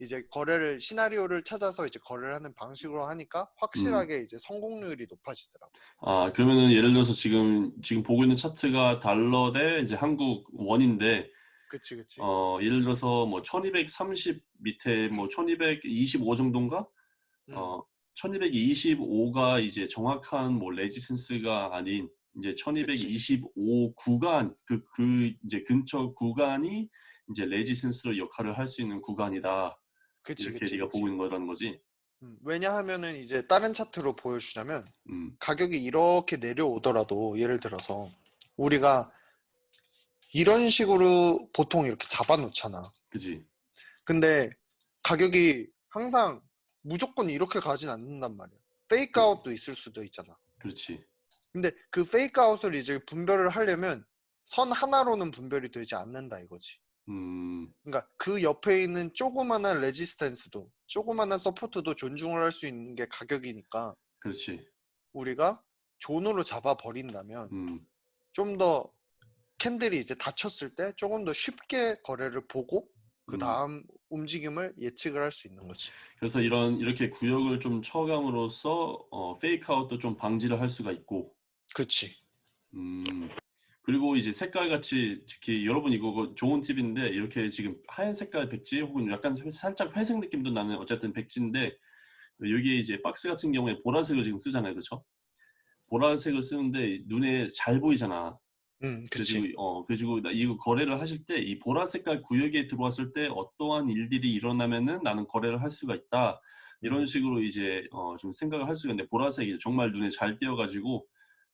이제 거래를 시나리오를 찾아서 이제 거래를 하는 방식으로 하니까 음. 확실하게 이제 성공률이 높아지더라고. 아 그러면은 예를 들어서 지금 지금 보고 있는 차트가 달러 대 이제 한국 원인데 그치 그치. 어 예를 들어서 뭐 1230 밑에 뭐 1225 정도인가? 음. 어 1225가 이제 정확한 뭐 레지센스가 아닌 이제 그치. 1225 구간 그그 이제 근처 구간이 이제 레지센스로 역할을 할 수 있는 구간이다. 그치 이렇게 그치 네가 그치. 보고 있는 거라는 거지? 음, 왜냐하면은 이제 다른 차트로 보여주자면 음. 가격이 이렇게 내려오더라도 예를 들어서 우리가 이런 식으로 보통 이렇게 잡아놓잖아. 그지? 근데 가격이 항상 무조건 이렇게 가진 않는단 말이야. fake 그 out도 있을 수도 있잖아. 그렇지. 근데 그 fake out을 이제 분별을 하려면 선 하나로는 분별이 되지 않는다 이거지. 음. 그러니까 그 옆에 있는 조그마한 resistance도 조그마한 support도 존중을 할 수 있는 게 가격이니까 그렇지. 우리가 zone으로 잡아 버린다면 음. 좀더 캔들이 이제 닫혔을 때 조금 더 쉽게 거래를 보고 그 음. 다음 움직임을 예측을 할 수 있는 거지. 그래서 이런 이렇게 구역을 좀 쳐감으로써 어 페이크 아웃도 좀 방지를 할 수가 있고 그치. 음. 그리고 이제 색깔 같이 특히 여러분 이거 그 좋은 팁인데 이렇게 지금 하얀 색깔 백지 혹은 약간 회 살짝 회색 느낌도 나는 어쨌든 백지인데 여기에 이제 박스 같은 경우에 보라색을 지금 쓰잖아요. 그쵸? 보라색을 쓰는데 눈에 잘 보이잖아. 음, 그래가지고 그치. 어 그래가지고 나 이거 거래를 하실 때 이 보라 색깔 구역에 들어왔을 때 어떠한 일들이 일어나면은 나는 거래를 할 수가 있다. 이런 음. 식으로 이제 어 좀 생각을 할 수가 있는데 보라색이 정말 눈에 잘 띄어가지고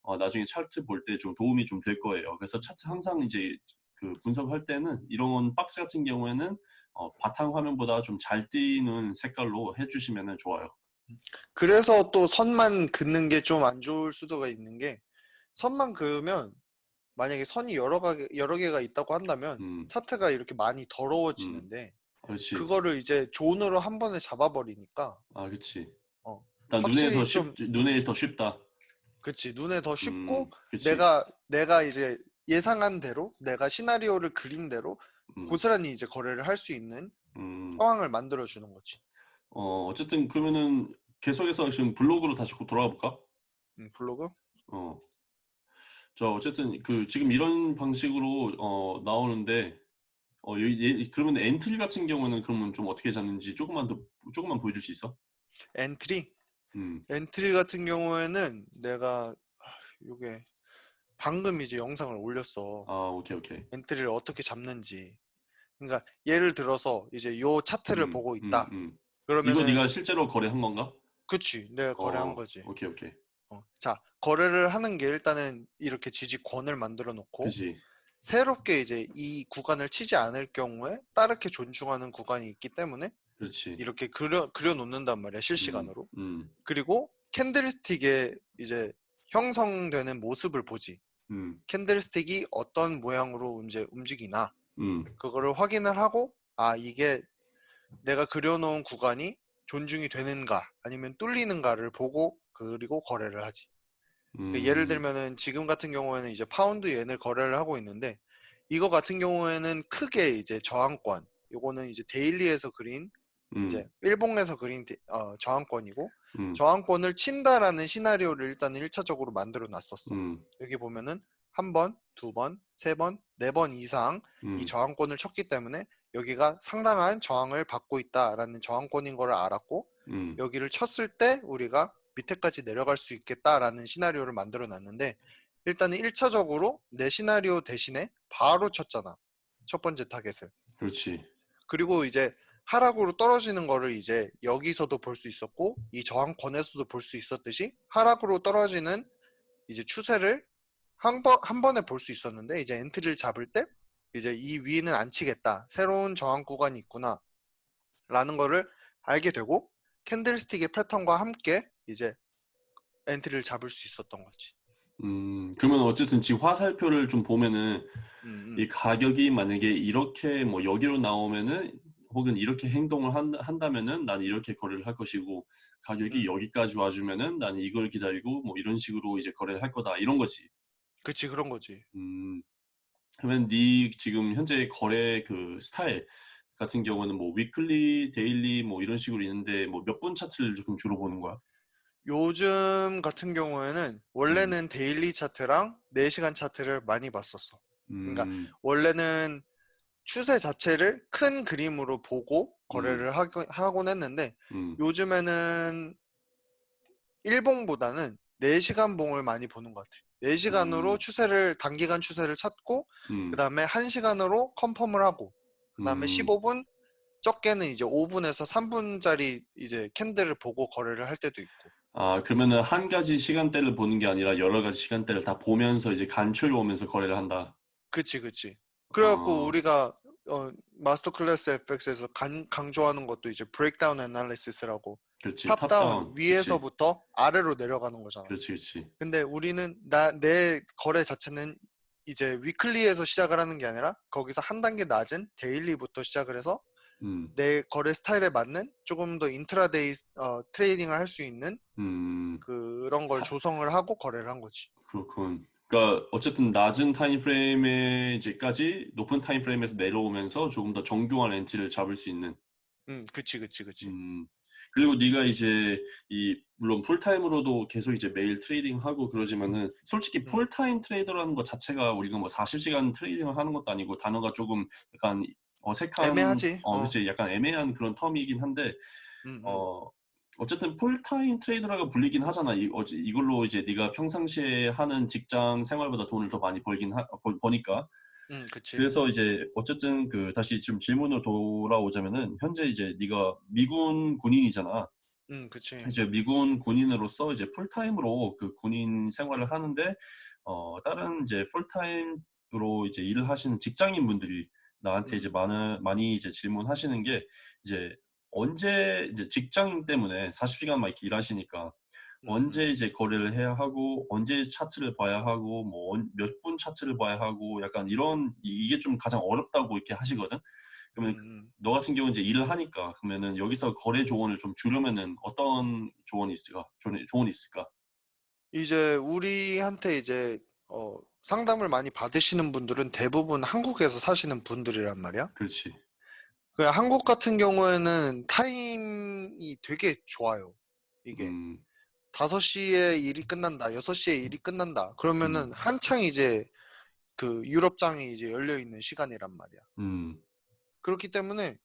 어 나중에 차트 볼 때 좀 도움이 좀 될 거예요. 그래서 차트 항상 이제 그 분석할 때는 이런 박스 같은 경우에는 어 바탕 화면보다 좀 잘 띄는 색깔로 해주시면은 좋아요. 그래서 또 선만 긋는 게 좀 안 좋을 수도가 있는 게 선만 그으면 만약에 선이 여러 가 여러 개가 있다고 한다면 음. 차트가 이렇게 많이 음. 더러워지는데 그렇지. 그거를 이제 존으로 한 번에 잡아버리니까 아 그치. 어, 일단 눈에 더 쉽 좀 눈에 더 쉽다. 그치 눈에 더 쉽고 음. 내가 내가 이제 예상한 대로 내가 시나리오를 그린 대로 음. 고스란히 이제 거래를 할 수 있는 음. 상황을 만들어 주는 거지. 어 어쨌든 그러면은 계속해서 지금 블로그로 다시 꼭 돌아가 볼까? 음, 블로그? 어. 자 어쨌든 그 지금 이런 방식으로 어 나오는데 어여예 그러면 entry 같은 경우는 그러면 좀 어떻게 잡는지 조금만 더 조금만 보여줄 수 있어? entry? 음. entry 같은 경우에는 내가 아, 요게 방금 이제 영상을 올렸어. 아 okay okay. entry를 어떻게 잡는지. 그러니까 예를 들어서 이제 요 차트를 음. 보고 음 있다. 음. 그러면은 이거 네가 실제로 거래한 건가? 그치 내가 거래한 어. 거지. 오케이 오케이. 어, 자 거래를 하는 게 일단은 이렇게 지지권을 만들어 놓고 그지. 새롭게 이제 이 구간을 치지 않을 경우에 따르게 존중하는 구간이 있기 때문에 그렇지. 이렇게 그려 그려 놓는단 말이야 실시간으로. 음. 그리고 캔들스틱의 이제 형성되는 모습을 보지. 음. candlestick이 어떤 모양으로 이제 움직이나 음. 그거를 확인을 하고 아 이게 내가 그려놓은 구간이 존중이 되는가 아니면 뚫리는가를 보고 그리고 거래를 하지. 음. 그 예를 들면은 지금 같은 경우에는 이제 파운드 엔을 거래를 하고 있는데 이거 같은 경우에는 크게 이제 저항권 요거는 이제 daily에서 그린 음. 이제 일봉에서 그린 데- 어, 저항권이고 음. 저항권을 친다라는 시나리오를 일단 1차적으로 만들어 놨었어. 음. 여기 보면은 한 번, 두 번, 세 번, 네 번 이상 음. 이 저항권을 쳤기 때문에 여기가 상당한 저항을 받고 있다라는 저항권인 거를 알았고 음. 여기를 쳤을 때 우리가 밑에까지 내려갈 수 있겠다라는 시나리오를 만들어 놨는데 일단은 1차적으로 내 시나리오 대신에 바로 쳤잖아. 첫 번째 타겟을. 그렇지. 그리고 이제 하락으로 떨어지는 거를 이제 여기서도 볼 수 있었고 이 저항권에서도 볼 수 있었듯이 하락으로 떨어지는 이제 추세를 한, 번, 한 번에 볼 수 있었는데 이제 entry를 잡을 때 이제 이 위는 안 치겠다. 새로운 저항 구간이 있구나. 라는 거를 알게 되고 candlestick의 패턴과 함께 이제 entry를 잡을 수 있었던 거지. 음. 그러면 어쨌든 지금 화살표를 좀 보면은 음, 음. 이 가격이 만약에 이렇게 뭐 여기로 나오면은 혹은 이렇게 행동을 한, 한다면은 나는 이렇게 거래를 할 것이고 가격이 음. 여기까지 와주면은 나는 이걸 기다리고 뭐 이런 식으로 이제 거래를 할 거다 이런 거지. 그치 그런 거지. 음. 그러면 네 지금 현재 거래 그 스타일 같은 경우는 뭐 weekly, daily 뭐 이런 식으로 있는데 뭐 몇 분 차트를 지금 주로 보는 거야? 요즘 같은 경우에는 원래는 daily 차트랑 4시간 차트를 많이 봤었어. 그러니까 음. 원래는 추세 자체를 큰 그림으로 보고 거래를 하고, 하곤 했는데 음. 요즘에는 일봉보다는 4시간 봉을 많이 보는 것 같아. 4시간으로 음. 추세를 단기간 추세를 찾고 음. 그 다음에 1시간으로 컨펌을 하고 그 다음에 음. 15분 적게는 이제 5분에서 3분짜리 이제 캔들을 보고 거래를 할 때도 있고 아, 그러면은 한 가지 시간대를 보는 게 아니라 여러 가지 시간대를 다 보면서 이제 간추려 오면서 거래를 한다. 그치 그치 그래갖고 어. 우리가 어, Masterclass FX에서 간, 강조하는 것도 이제 breakdown analysis라고 그렇지. top-down. 위에서부터 아래로 내려가는 거잖아 그렇지, 그렇지. 근데 우리는 나 내 거래 자체는 이제 weekly에서 시작을 하는 게 아니라 거기서 한 단계 낮은 daily부터 시작을 해서 음, 내 거래 스타일에 맞는 조금 더 intraday 어, trading을 할 수 있는 음, 그런 걸 사- 조성을 하고 거래를 한 거지. 그렇군. 그러니까 어쨌든 낮은 time frame에 이제까지 높은 time frame에서 내려오면서 조금 더 정교한 entry를 잡을 수 있는. 음, 그치, 그치, 그치. 음, 그리고 네가 이제 이 물론 풀타임으로도 계속 이제 매일 trading 하고 그러지만은 솔직히 음. 풀타임 trader라는 것 자체가 우리가 뭐 40시간 trading을 하는 것도 아니고 단어가 조금 약간 어색한 애매하지. 어, 어. 그렇지. 약간 애매한 그런 term이긴 한데 음, 음. 어 어쨌든 풀타임 trader라고 불리긴 하잖아. 이, 어찌- 이걸로 이제 네가 평상시에 하는 직장 생활보다 돈을 더 많이 벌긴 하, 벌- 버니까. 음, 그치. 그래서 이제 어쨌든 그 다시 지금 질문으로 돌아오자면은 현재 이제 네가 미군 군인이잖아. 음, 그치. 이제 미군 군인으로서 이제 풀타임으로 그 군인 생활을 하는데 어 다른 이제 풀타임으로 이제 일을 하시는 직장인 분들이 나한테 음. 이제 많은 많이 이제 질문하시는 게 이제 언제 이제 직장인 때문에 40시간 막 이렇게 일하시니까 음, 언제 이제 거래를 해야 하고 언제 차트를 봐야 하고 뭐 몇 분 차트를 봐야 하고 약간 이런 이- 이게 좀 가장 어렵다고 이렇게 하시거든. 음, 그러면 음. 너 같은 경우 이제 일을 하니까 그러면은 여기서 거래 조언을 좀 주려면은 어떤 조언이 있을까? 조언이, 조언이 있을까? 이제 우리한테 이제 어, 상담을 많이 받으시는 분들은 대부분 한국에서 사시는 분들이란 말이야. 그렇지. 그 한국 같은 경우에는 타임이 되게 좋아요. 이게 음, 5시에 일이 끝난다, 6시에 일이 끝난다. 그러면은 음. 한창 이제 그 유럽장이 이제 열려 있는 시간이란 말이야. 음, 그렇기 때문에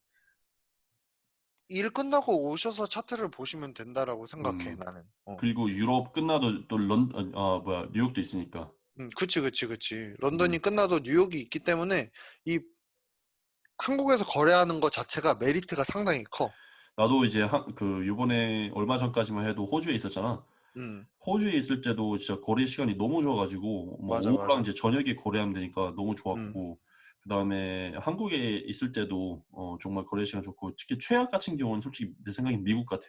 일 끝나고 오셔서 차트를 보시면 된다라고 생각해 음. 나는. 어. 그리고 유럽 끝나도 또 런, 아 뭐야 뉴욕도 있으니까. 음, 그치, 그치, 그치. 음. 런던이 끝나도 뉴욕이 있기 때문에 이 한국에서 거래하는 것 자체가 메리트가 상당히 커. 나도 이제 한, 그 요번에 얼마 전까지만 해도 호주에 있었잖아. 음. 호주에 있을 때도 진짜 거래 시간이 너무 좋아가지고 뭐 맞아, 오후랑 맞아. 이제 저녁에 거래하면 되니까 너무 음. 좋았고 그다음에 한국에 있을 때도 어, 정말 거래 시간 좋고 특히 최악 같은 경우는 솔직히 내 생각엔 미국 같아.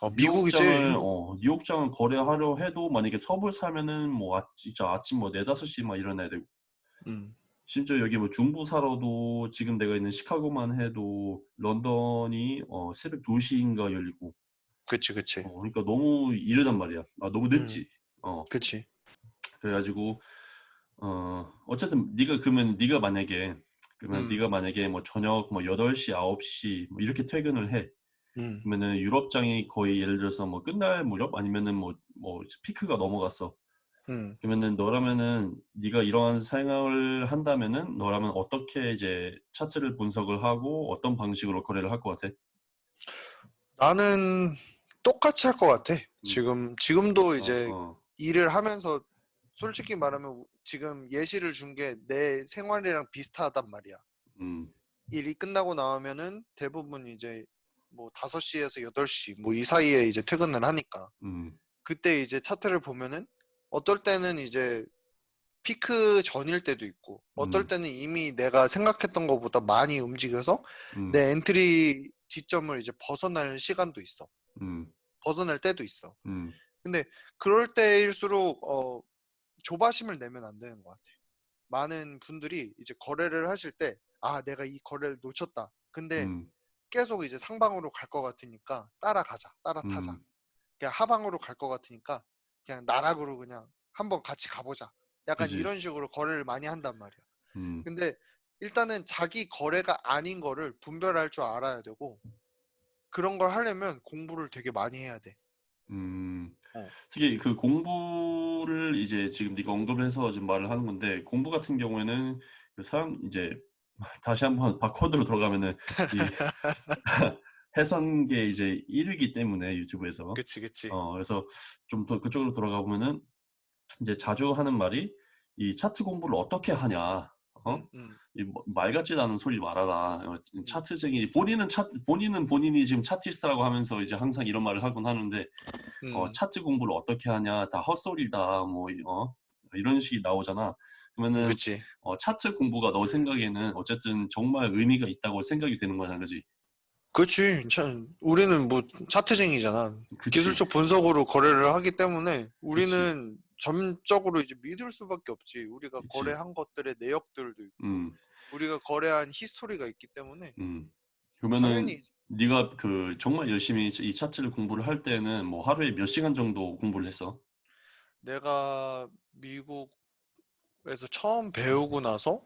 어, 미국이 제일. 어, 뉴욕장을 거래하려 해도 만약에 서부를 사면은 뭐 아, 진짜 아침 뭐 네다섯 시막 일어나야 되고 음. 심지어 여기 뭐 중부 살아도 지금 내가 있는 시카고만 해도 런던이 어, 새벽 2시인가 열리고 그치 그치. 어, 그러니까 너무 이르단 말이야. 아, 너무 늦지. 어, 그치. 그래가지고 어, 어쨌든 네가 그러면 네가 만약에 그러면 음. 네가 만약에 뭐 저녁 뭐 8시, 9시 뭐 이렇게 퇴근을 해. 음. 그러면은 유럽장이 거의 예를 들어서 뭐 끝날 무렵 아니면은 뭐뭐 피크가 넘어갔어. 음. 그러면은 너라면은 네가 이러한 생각을 한다면은 너라면 어떻게 이제 차트를 분석을 하고 어떤 방식으로 거래를 할 것 같아? 나는 똑같이 할 것 같아. 지금 지금도 이제 음. 어, 어. 일을 하면서 솔직히 말하면 우- 지금 예시를 준 게 내 생활이랑 비슷하단 말이야. 음, 일이 끝나고 나오면은 대부분 이제 뭐 5시에서 8시 뭐 이 사이에 이제 퇴근을 하니까 음, 그때 이제 차트를 보면은 어떨 때는 이제 피크 전일 때도 있고 어떨 음. 때는 이미 내가 생각했던 것보다 많이 움직여서 음, 내 entry 지점을 이제 벗어날 시간도 있어. 음, 벗어날 때도 있어. 음, 그럴 때일수록 어, 조바심을 내면 안 되는 것 같아. 많은 분들이 이제 거래를 하실 때, 아, 내가 이 거래를 놓쳤다. 근데 음, 계속 이제 상방으로 갈 것 같으니까 따라가자, 따라타자. 음, 그냥 하방으로 갈 것 같으니까 그냥 나락으로 그냥 한번 같이 가보자. 약간 그지. 이런 식으로 거래를 많이 한단 말이야. 음, 근데 일단은 자기 거래가 아닌 거를 분별할 줄 알아야 되고 그런 걸 하려면 공부를 되게 많이 해야 돼. 음. 어. 특히 그 공부를 이제 지금 네가 언급을 해서 지금 말을 하는 건데 공부 같은 경우에는 그 사람 이제 다시 한번 바코드로 들어가면은 이 해선계 이제 1위기 때문에 유튜브에서 그치, 그치. 어 그래서 좀 더 그쪽으로 돌아가 보면은 이제 자주 하는 말이 이 차트 공부를 어떻게 하냐 어? 음, 음, 이 뭐- 말 같지도 않은 소리 말아라. 어, 차트쟁이 본인은 차 본인은 본인이 지금 차티스트라고 하면서 이제 항상 이런 말을 하곤 하는데 음. 어, 차트 공부를 어떻게 하냐 다 헛소리다 뭐 이- 어? 이런 식이 나오잖아. 그러면은 그치. 어, 차트 공부가 너 생각에는 어쨌든 정말 의미가 있다고 생각이 되는 거잖아, 그지? 그치. 참, 우리는 뭐 차트쟁이잖아. 그치? 기술적 분석으로 거래를 하기 때문에 우리는 점적으로 이제 믿을 수밖에 없지. 우리가 그치. 거래한 것들의 내역들도 있고 음, 우리가 거래한 히스토리가 있기 때문에 음. 그러면은 당연히 네가 그 정말 열심히 이 차트를 공부를 할 때는 뭐 하루에 몇 시간 정도 공부를 했어? 내가 미국에서 처음 배우고 나서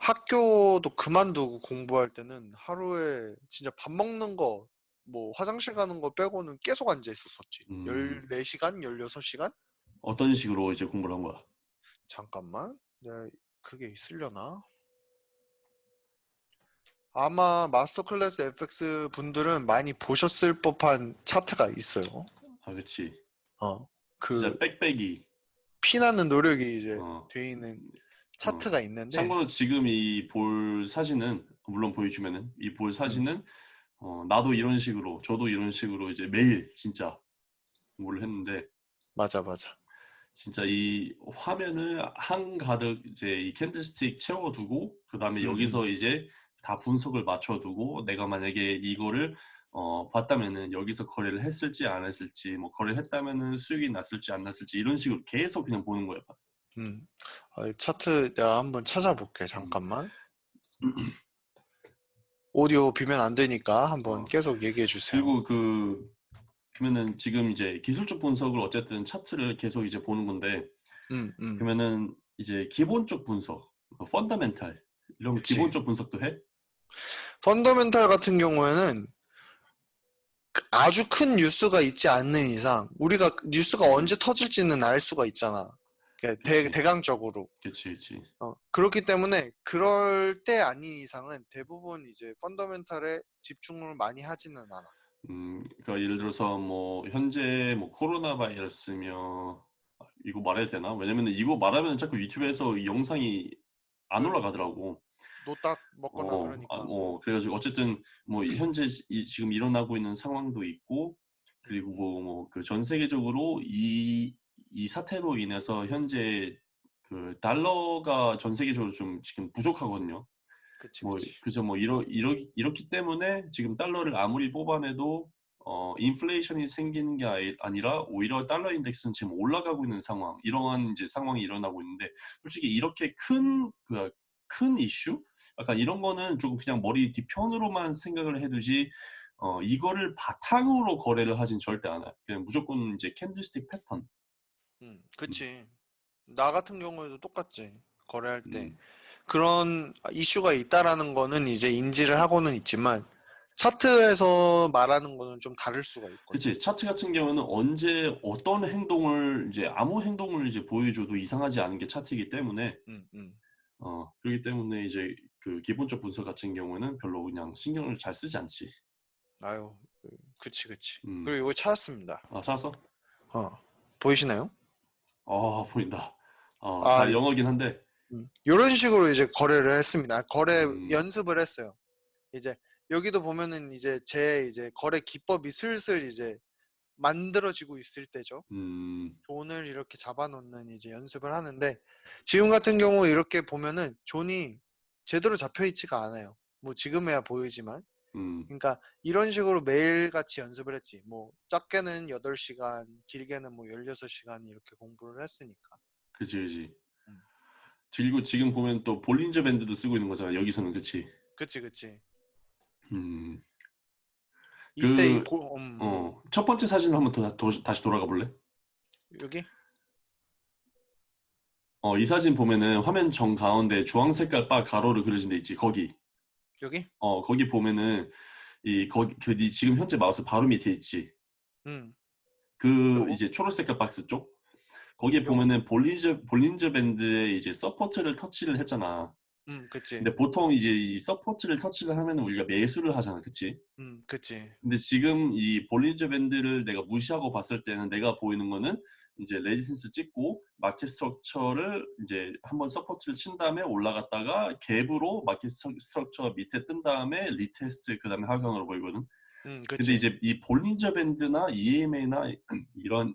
학교도 그만두고 공부할 때는 하루에 진짜 밥 먹는 거, 뭐 화장실 가는 거 빼고는 계속 앉아 있었었지. 음. 14시간, 16시간? 어떤 식으로 이제 공부를 한 거야? 잠깐만. 내가 그게 있으려나? 아마 마스터 클래스 FX 분들은 많이 보셨을 법한 차트가 있어요. 아, 그치. 어. 진짜 그 빽빽이. 피나는 노력이 이제 어. 돼 있는 차트가 있는데 참고로 지금 이 볼 사진은 물론 보여주면은 이 볼 사진은 어, 나도 이런 식으로 저도 이런 식으로 이제 매일 진짜 공부를 했는데 맞아 맞아. 진짜 이 화면을 한 가득 이제 이 캔들스틱 채워두고 그 다음에 음, 여기서 이제 다 분석을 맞춰두고 내가 만약에 이거를 어, 봤다면은 여기서 거래를 했을지 안 했을지 뭐 거래를 했다면은 수익이 났을지 안 났을지 이런 식으로 계속 그냥 보는 거야. 음. 아, 이 차트 내가 한번 찾아볼게. 잠깐만. 오디오 비면 안 되니까 한번 어. 계속 얘기해 주세요. 그리고 그 그러면은 지금 이제 기술적 분석을 어쨌든 차트를 계속 이제 보는 건데 음, 음. 그러면은 이제 기본적 분석, 펀더멘탈 이런 그치. 기본적 분석도 해? 펀더멘탈 같은 경우에는 그 아주 큰 뉴스가 있지 않는 이상 우리가 뉴스가 언제 터질지는 알 수가 있잖아. 그러니까 대. 대강적으로. 그렇지, 그렇지. 어, 그렇기 때문에 그럴 때 아닌 이상은 대부분 이제 펀더멘탈에 집중을 많이 하지는 않아. 음, 그러니까 예를 들어서 뭐 현재 뭐 코로나 바이러스며 아, 이거 말해도 되나? 왜냐면 이거 말하면 자꾸 유튜브에서 이 영상이 안 그- 올라가더라고. 노딱 먹거나 어, 그러니까. 아, 뭐 그래가지고 어쨌든 뭐이 현재 이- 지금 일어나고 있는 상황도 있고 그리고 뭐 그 전 세계적으로 이, 이 사태로 인해서 현재 그 달러가 전 세계적으로 좀 지금 부족하거든요. 그치 뭐 그치. 그죠 뭐 이러 이러 이렇기 때문에 지금 달러를 아무리 뽑아내도 어 인플레이션이 생기는 게 아니라 오히려 달러 인덱스는 지금 올라가고 있는 상황 이러한 이제 상황이 일어나고 있는데 솔직히 이렇게 큰 그 큰 이슈 약간 이런 거는 조금 그냥 머리 뒤편으로만 생각을 해두지 어 이거를 바탕으로 거래를 하진 절대 않아요. 그냥 무조건 이제 candlestick 패턴. 음, 그치. 나 같은 경우에도 똑같지. 거래할 때. 음. 그런 이슈가 있다라는 거는 이제 인지를 하고는 있지만 차트에서 말하는 거는 좀 다를 수가 있거든. 그치 차트 같은 경우는 언제 어떤 행동을 이제 아무 행동을 이제 보여줘도 이상하지 않은 게 차트이기 때문에 음, 음. 어 그렇기 때문에 이제 그 기본적 분석 같은 경우에는 별로 그냥 신경을 잘 쓰지 않지. 아유, 그치, 그치. 음. 그리고 이거 찾았습니다. 아 찾았어? 어, 보이시나요? 아 보인다. 어, 아, 다 영어긴 한데. 이런 식으로 이제 거래를 했습니다. 거래 음. 연습을 했어요. 이제 여기도 보면은 이제 제 이제 거래 기법이 슬슬 이제 만들어지고 있을 때죠. 음, 존을 이렇게 잡아놓는 이제 연습을 하는데 지금 같은 경우 이렇게 보면은 존이 제대로 잡혀 있지가 않아요. 뭐 지금에야 보이지만 음, 그러니까 이런 식으로 매일같이 연습을 했지. 뭐 작게는 8시간, 길게는 뭐 16시간 이렇게 공부를 했으니까. 그치 그치. 음. 그리고 지금 보면 또 볼린저 밴드도 쓰고 있는 거잖아. 여기서는 그치. 그치 그치. 음, 이때 이 그, 보, 음, 어, 첫 번째 사진을 한번 더, 더- 다시 돌아가 볼래? 여기 어, 이 사진 보면은 화면 정 가운데 주황 색깔 바 가로로 그려진 데 있지. 거기. 여기 어, 거기 보면은 이 거기 그네 지금 현재 마우스 바로 밑에 있지. 음그 요거? 이제 초록색 박스 쪽. 거기에? 보면은 Bollinger Bollinger Band에 이제 support를 터치를 했잖아. 음 그치 근데 보통 이제 이 support를 터치를 하면은 우리가 매수를 하잖아. 그치? 음 그치 근데 지금 이 Bollinger Band를 내가 무시하고 봤을 때는 내가 보이는 거는 이제 resistance 찍고 market structure를 이제 한번 support를 친 다음에 올라갔다가 갭으로 market structure 밑에 뜬 다음에 retest 그 다음에 하강으로 보이거든. 음 근데 그치 이제 이 Bollinger Band나 EMA나 이런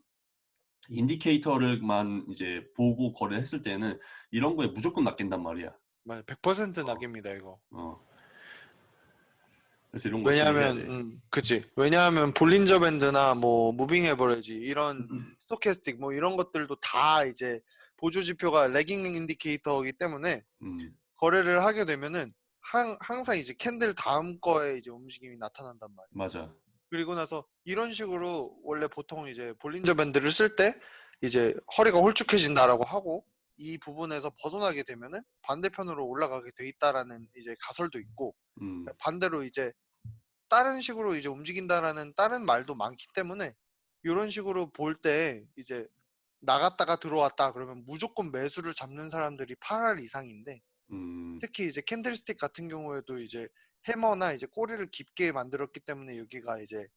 indicator를만 이제 보고 거래했을 때는 이런 거에 무조건 낚인단 말이야. 맞아 100% 어. 낚입니다 이거 어. 그래서 이런 거 왜냐하면 돼. 음 그치 왜냐하면 Bollinger Band나 뭐 moving average 이런 음. stochastic 뭐 이런 것들도 다 이제 보조 지표가 lagging indicator이기 때문에 음, 거래를 하게 되면은 항, 항상 이제 candle 다음 거에 이제 움직임이 나타난단 말이야. 맞아. 그리고 나서 이런 식으로 원래 보통 이제 Bollinger Band를 쓸 때 이제 허리가 홀쭉해진다라고 하고 이 부분에서 벗어나게 되면은 반대편으로 올라가게 돼 있다라는 이제 가설도 있고 음, 반대로 이제 다른 식으로 이제 움직인다라는 다른 말도 많기 때문에 이런 식으로 볼 때 이제 나갔다가 들어왔다 그러면 무조건 매수를 잡는 사람들이 8할 이상인데 음, 특히 이제 캔들스틱 같은 경우에도 이제 해머나 이제 꼬리를 깊게 만들었기 때문에 여기가 이제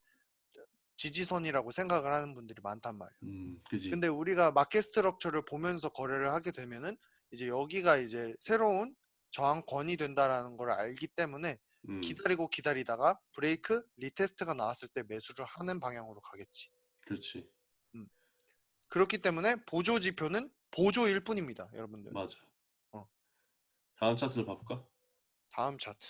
지지선이라고 생각을 하는 분들이 많단 말이에요. 음, 그지. 근데 우리가 market structure를 보면서 거래를 하게 되면은 이제 여기가 이제 새로운 저항권이 된다라는 걸 알기 때문에 음, 기다리고 기다리다가 break retest가 나왔을 때 매수를 하는 방향으로 가겠지. 그렇지. 그렇기 때문에 보조 지표는 보조일 뿐입니다, 여러분들. 맞아. 어. 다음 차트를 봐볼까? 다음 차트.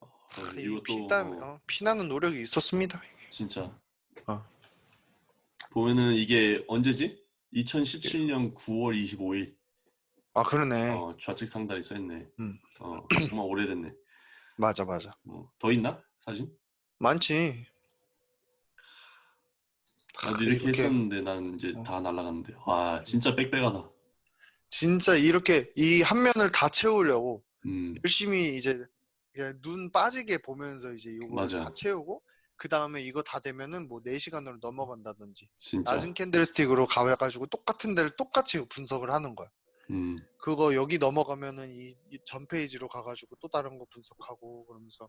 어, 아, 이 이것도 피땀 어, 어, 피나는 노력이 있었습니다. 진짜. 어. 보면은 이게 언제지? 2017년 9월 25일. 아 그러네. 어, 좌측 상단에 써있네. 음. 어, 정말 오래됐네. 맞아 맞아. 어, 더 있나? 사진? 많지. 나도 아, 이렇게, 이렇게 했었는데 난 이제 어. 다 날라갔는데. 와, 진짜 빽빽하다. 진짜 이렇게 이 한 면을 다 채우려고 음, 열심히 이제 눈 빠지게 보면서 이제 맞아. 다 채우고 그 다음에 이거 다 되면은 뭐 4시간으로 넘어간다든지 진짜. 낮은 candlestick으로 가가지고 똑같은 데를 똑같이 분석을 하는 거야. 음, 그거 여기 넘어가면은 이전 페이지로 가가지고 또 다른 거 분석하고 그러면서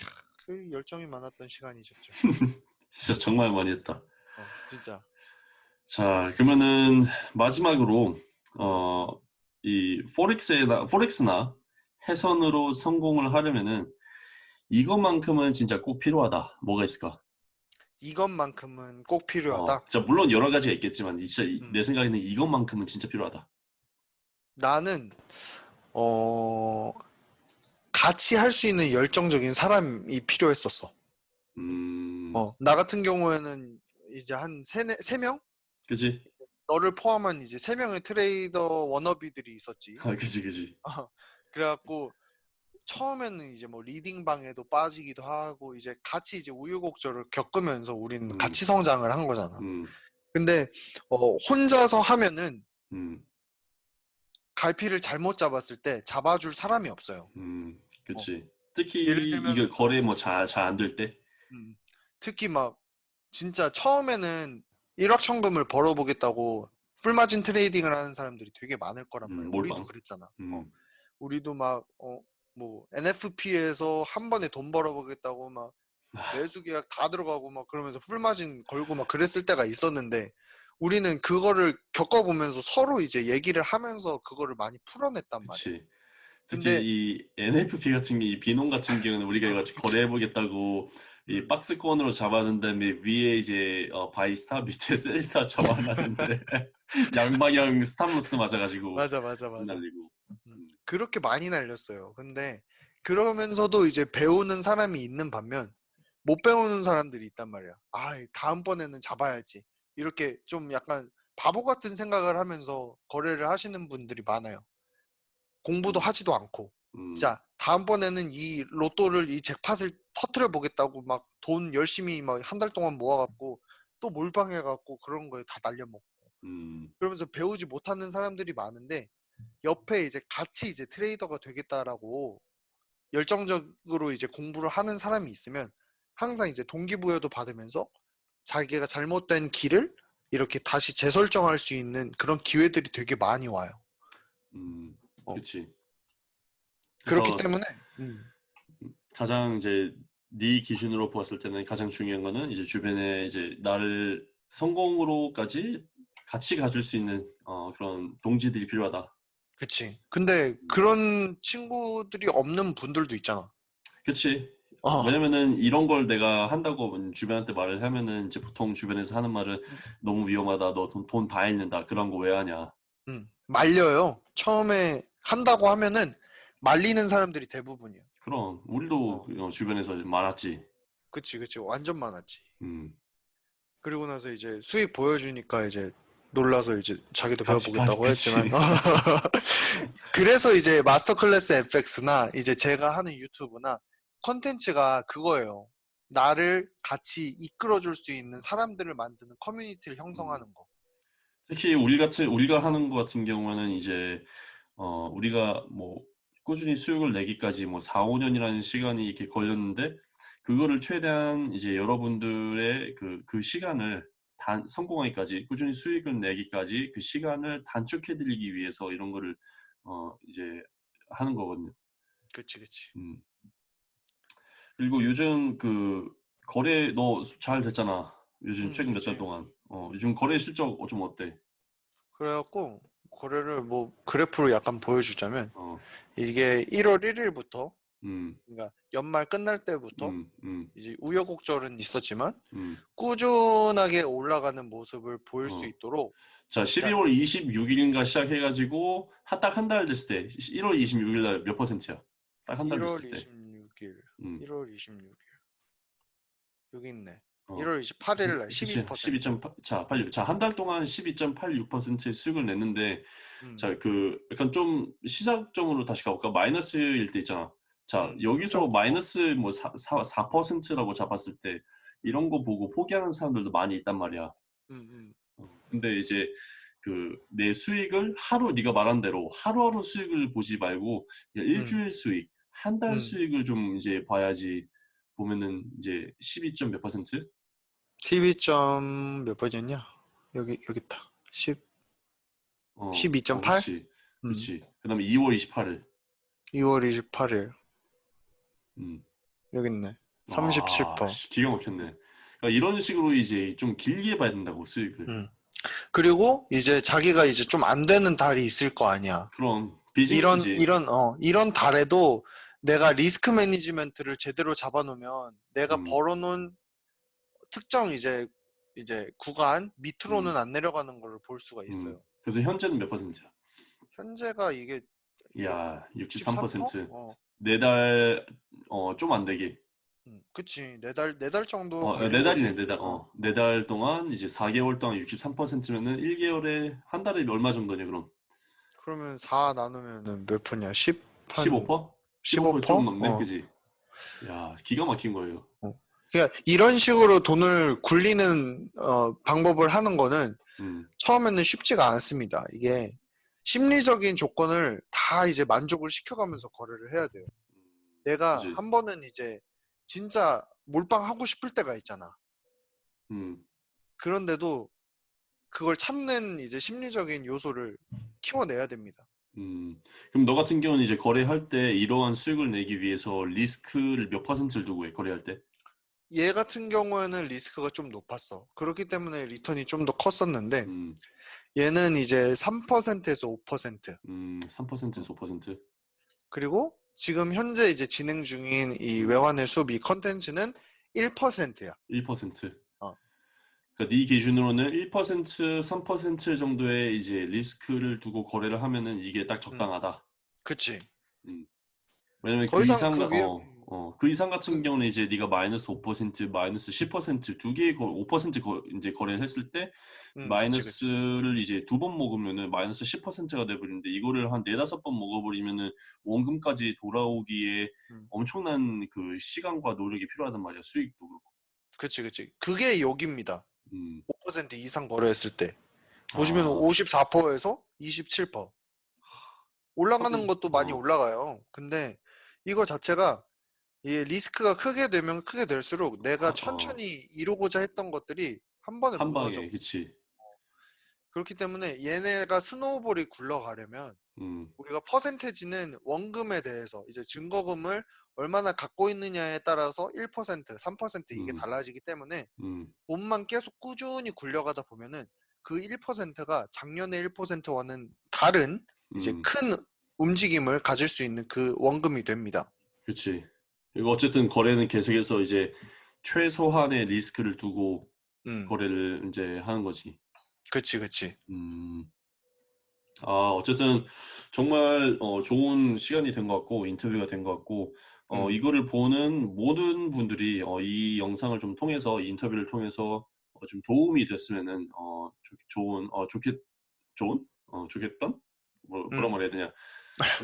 이야, 그 열정이 많았던 시간이죠. 진짜 정말 많이 했다. 어, 진짜. 자, 그러면은 마지막으로 어, 이 포렉스나 포렉스나 해선으로 성공을 하려면은 이것만큼은 진짜 꼭 필요하다. 뭐가 있을까? 이것만큼은 꼭 어, 필요하다. 진짜 물론 여러 가지가 있겠지만 진짜 이- 음. 내 생각에는 이것만큼은 진짜 필요하다. 나는 어 같이 할 수 있는 열정적인 사람이 필요했었어. 음, 어, 나 같은 경우에는 이제 한 세네, 세 명? 그지? 너를 포함한 이제 세 명의 trader wannabe들이 있었지. 아, 그지, 그지. 어, 그래갖고 처음에는 이제 뭐 리딩 방에도 빠지기도 하고 이제 같이 이제 우여곡절을 겪으면서 우리는 음. 같이 성장을 한 거잖아. 음, 근데 어, 혼자서 하면은 음, 갈피를 잘못 잡았을 때 잡아줄 사람이 없어요. 음. 특히 어. 들면- 이게 거래 뭐 잘 잘 안 될 때, 음, 특히 막 진짜 처음에는 일확천금을 벌어보겠다고 full margin trading을 하는 사람들이 되게 많을 거란 음, 말이야. 몰빵. 우리도 그랬잖아. 음, 어, 우리도 막 어, 뭐 NFP에서 한 번에 돈 벌어보겠다고 막 아. 매수 계약 다 들어가고 막 그러면서 full margin 걸고 막 그랬을 때가 있었는데 우리는 그거를 겪어보면서 서로 이제 얘기를 하면서 그거를 많이 풀어냈단 말이야. 그치. 특히 근데- 이 NFP 같은 게, 이 비농 같은 경우는 우리가 이거. 거래해보겠다고 이 음. 박스권으로 잡아놓은 다음에 위에 이제 어, buy stop 밑에 sell stop 잡아놨는데 양방향 stop loss 맞아가지고 맞아 맞아 맞아. 날리고 그렇게 많이 날렸어요. 근데 그러면서도 이제 배우는 사람이 있는 반면 못 배우는 사람들이 있단 말이야. 아, 다음번에는 잡아야지. 이렇게 좀 약간 바보 같은 생각을 하면서 거래를 하시는 분들이 많아요. 공부도 하지도 않고. 음, 자, 다음번에는 이 로또를 이 잭팟을 터트려 보겠다고 막 돈 열심히 막 한 달 동안 모아갖고 또 몰빵해갖고 그런 거에 다 날려먹고. 음, 그러면서 배우지 못하는 사람들이 많은데 옆에 이제 같이 이제 트레이더가 되겠다라고 열정적으로 이제 공부를 하는 사람이 있으면 항상 이제 동기부여도 받으면서 자기가 잘못된 길을 이렇게 다시 재설정할 수 있는 그런 기회들이 되게 많이 와요. 음, 어. 그치. 그렇기 때문에 음, 가장 이제 네 기준으로 보았을 때는 가장 중요한 거는 이제 주변에 이제 나를 성공으로까지 같이 가줄 수 있는 어, 그런 동지들이 필요하다. 그치. 근데 그런 친구들이 없는 분들도 있잖아. 그치. 어, 왜냐면은 이런 걸 내가 한다고 주변한테 말을 하면은 이제 보통 주변에서 하는 말은 너무 위험하다. 너돈다 잃는다. 그런 거 왜 하냐. 음, 말려요. 처음에 한다고 하면은 말리는 사람들이 대부분이야. 그럼 우리도 어, 주변에서 많았지. 그치, 그치. 완전 많았지. 음. 그리고 나서 이제 수익 보여주니까 이제 놀라서 이제 자기도 같이, 배워보겠다고 같이, 했지만. 그래서 이제 마스터 클래스 FX나 이제 제가 하는 유튜브나 컨텐츠가 그거예요. 나를 같이 이끌어줄 수 있는 사람들을 만드는 커뮤니티를 형성하는 거. 특히 우리 같은 우리가 하는 거 같은 경우는 이제 어 우리가 뭐 꾸준히 수익을 내기까지 뭐 4, 5년이라는 시간이 이렇게 걸렸는데 그거를 최대한 이제 여러분들의 그 그 시간을 단 성공하기까지 꾸준히 수익을 내기까지 그 시간을 단축해 드리기 위해서 이런 거를 어 이제 하는 거거든요. 그치, 그치. 음. 그리고 요즘 그 거래 너 잘 됐잖아. 요즘 음, 최근 몇 달. 동안. 어 요즘 거래 실적 좀 어때? 그래갖고 거래를 뭐 그래프로 약간 보여주자면 어. 이게 1월 1일부터 음. 그러니까 연말 끝날 때부터 음. 음. 이제 우여곡절은 있었지만 음. 꾸준하게 올라가는 모습을 보일 수 어. 있도록 자, 12월 26일인가 시작해가지고 딱 한 달 됐을 때 1월 26일 날 몇 퍼센트야? 딱 한달 1월 됐을 때. 26일, 음. 1월 26일 여기 있네. 어. 1월 28일 날 그치, 12%. 12.8, 자, 86. 자, 한 달 동안 12.86%의 수익을 냈는데, 음, 자, 그 약간 좀 시작점으로 다시 가볼까? 마이너스일 때 있잖아. 자, 음, 여기서 3.9%. 마이너스 뭐 4, 4, 4%라고 잡았을 때 이런 거 보고 포기하는 사람들도 많이 있단 말이야. 음, 음. 어, 근데 이제 그 내 수익을 하루 네가 말한 대로 하루하루 수익을 보지 말고 그냥 일주일 수익, 한달 음. 수익을 좀 이제 봐야지 보면은 이제 12점 몇 퍼센트? 12점 몇 번이었냐? 여기 여기 있다. 10 어, 12.8? 어, 그렇지. 음, 그렇지. 그다음에 2월 28일. 2월 28일 음. 여기 있네. 37%. 아, 씨, 기가 막혔네. 그러니까 이런 식으로 이제 좀 길게 봐야 된다고 수익을. 음. 그리고 이제 자기가 이제 좀 안 되는 달이 있을 거 아니야. 그럼 이런 비즈니스지. 이런 어 이런 달에도 내가 리스크 매니지먼트를 제대로 잡아놓으면 내가 음. 벌어놓은 특정 이제 이제 구간 밑으로는 음. 안 내려가는 걸 볼 수가 있어요. 음. 그래서 현재는 몇 퍼센트야? 현재가 이게 야, 63%. 어, 네달 어, 좀 안 되게. 음, 그치 네달 네달 정도. 어, 네 달이네, 거지. 네 달. 어. 어, 네 달 동안 이제 4개월 동안 63%면은 1개월에 한 달에 얼마 정도냐, 그럼? 그러면 4 나누면은 몇 퍼냐? 10 한 15%? 15%? 좀 넘네, 어. 그지? 야, 기가 막힌 거예요. 그러니까 이런 식으로 돈을 굴리는 어, 방법을 하는 거는 음, 처음에는 쉽지가 않습니다. 이게 심리적인 조건을 다 이제 만족을 시켜가면서 거래를 해야 돼요. 내가 그지? 한 번은 이제 진짜 몰빵하고 싶을 때가 있잖아. 음, 그런데도 그걸 참는 이제 심리적인 요소를 키워내야 됩니다. 음. 그럼 너 같은 경우는 이제 거래할 때 이러한 수익을 내기 위해서 리스크를 몇 퍼센트를 두고 해, 거래할 때? 얘 같은 경우에는 리스크가 좀 높았어. 그렇기 때문에 리턴이 좀 더 컸었는데 음, 얘는 이제 3%에서 5% 음, 3%에서 5%? 그리고 지금 현재 이제 진행 중인 이 외환의 이 컨텐츠는 1%야. 1%. 어. 그러니까 네 기준으로는 1%, 3% 정도의 이제 리스크를 두고 거래를 하면은 이게 딱 적당하다. 그치? 왜냐면 더그 이상 그 위에- 어, 어, 그 이상 같은 그- 경우는 이제 네가 마이너스 5%, 마이너스 10%두 개의 거, 5% 거, 이제 거래를 했을 때 음, 그치, 그치. 마이너스를 이제 두 번 먹으면은 마이너스 10%가 돼버리는데 이거를 한 네다섯 번 먹어버리면은 원금까지 돌아오기에 음. 엄청난 그 시간과 노력이 필요하단 말이야. 수익도 그렇고. 그치, 그치. 그게 여기입니다. 음. 5% 이상 거래했을 때. 보시면 아. 54%에서 27%. 올라가는 하긴, 것도 많이 어. 올라가요. 근데 이거 자체가 이 리스크가 크게 되면 크게 될수록 내가 어. 천천히 이루고자 했던 것들이 한 번에 한 무너져. 방에, 그치. 그렇기 때문에 얘네가 snowball이 굴러가려면 음, 우리가 percentage는 원금에 대해서 이제 증거금을 얼마나 갖고 있느냐에 따라서 1%, 3% 이게 음. 달라지기 때문에 음, 돈만 계속 꾸준히 굴려가다 보면은 그 1%가 작년의 1%와는 다른 이제 음. 큰 움직임을 가질 수 있는 그 원금이 됩니다. 그치. 그리고 어쨌든 거래는 계속해서 이제 최소한의 리스크를 두고 음, 거래를 이제 하는 거지. 그치, 그치. 음. 아, 어쨌든 정말 어, 좋은 시간이 된 것 같고 인터뷰가 된 것 같고 어, 음. 이거를 보는 모든 분들이 어, 이 영상을 좀 통해서 이 인터뷰를 통해서 어, 좀 도움이 됐으면은 어, 좋, 좋은 어, 좋겠 좋은 어, 좋겠던 뭐, 뭐라 음. 말해야 되냐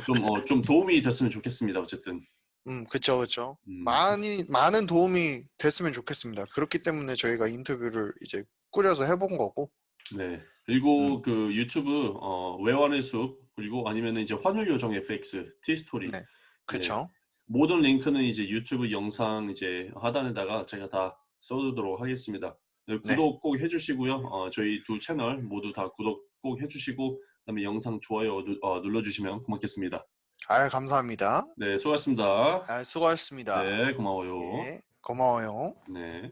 좀, 어, 좀 도움이 됐으면 좋겠습니다. 어쨌든 음, 그쵸, 그쵸. 음, 많이, 많은 도움이 됐으면 좋겠습니다. 그렇기 때문에 저희가 인터뷰를 이제 꾸려서 해본 거고. 네. 그리고 음. 그 유튜브 어, 외환의 숲 그리고 아니면 이제 환율 요정 FX 티스토리 네. 그쵸. 모든 링크는 이제 유튜브 영상 이제 하단에다가 제가 다 써두도록 하겠습니다. 네, 네. 구독 꼭 해주시고요. 어, 저희 두 채널 모두 다 구독 꼭 해주시고 그다음에 영상 좋아요 누, 어, 눌러주시면 고맙겠습니다. 아, 감사합니다. 네, 수고하셨습니다. 아, 수고하셨습니다. 네, 고마워요. 예, 고마워요. 네.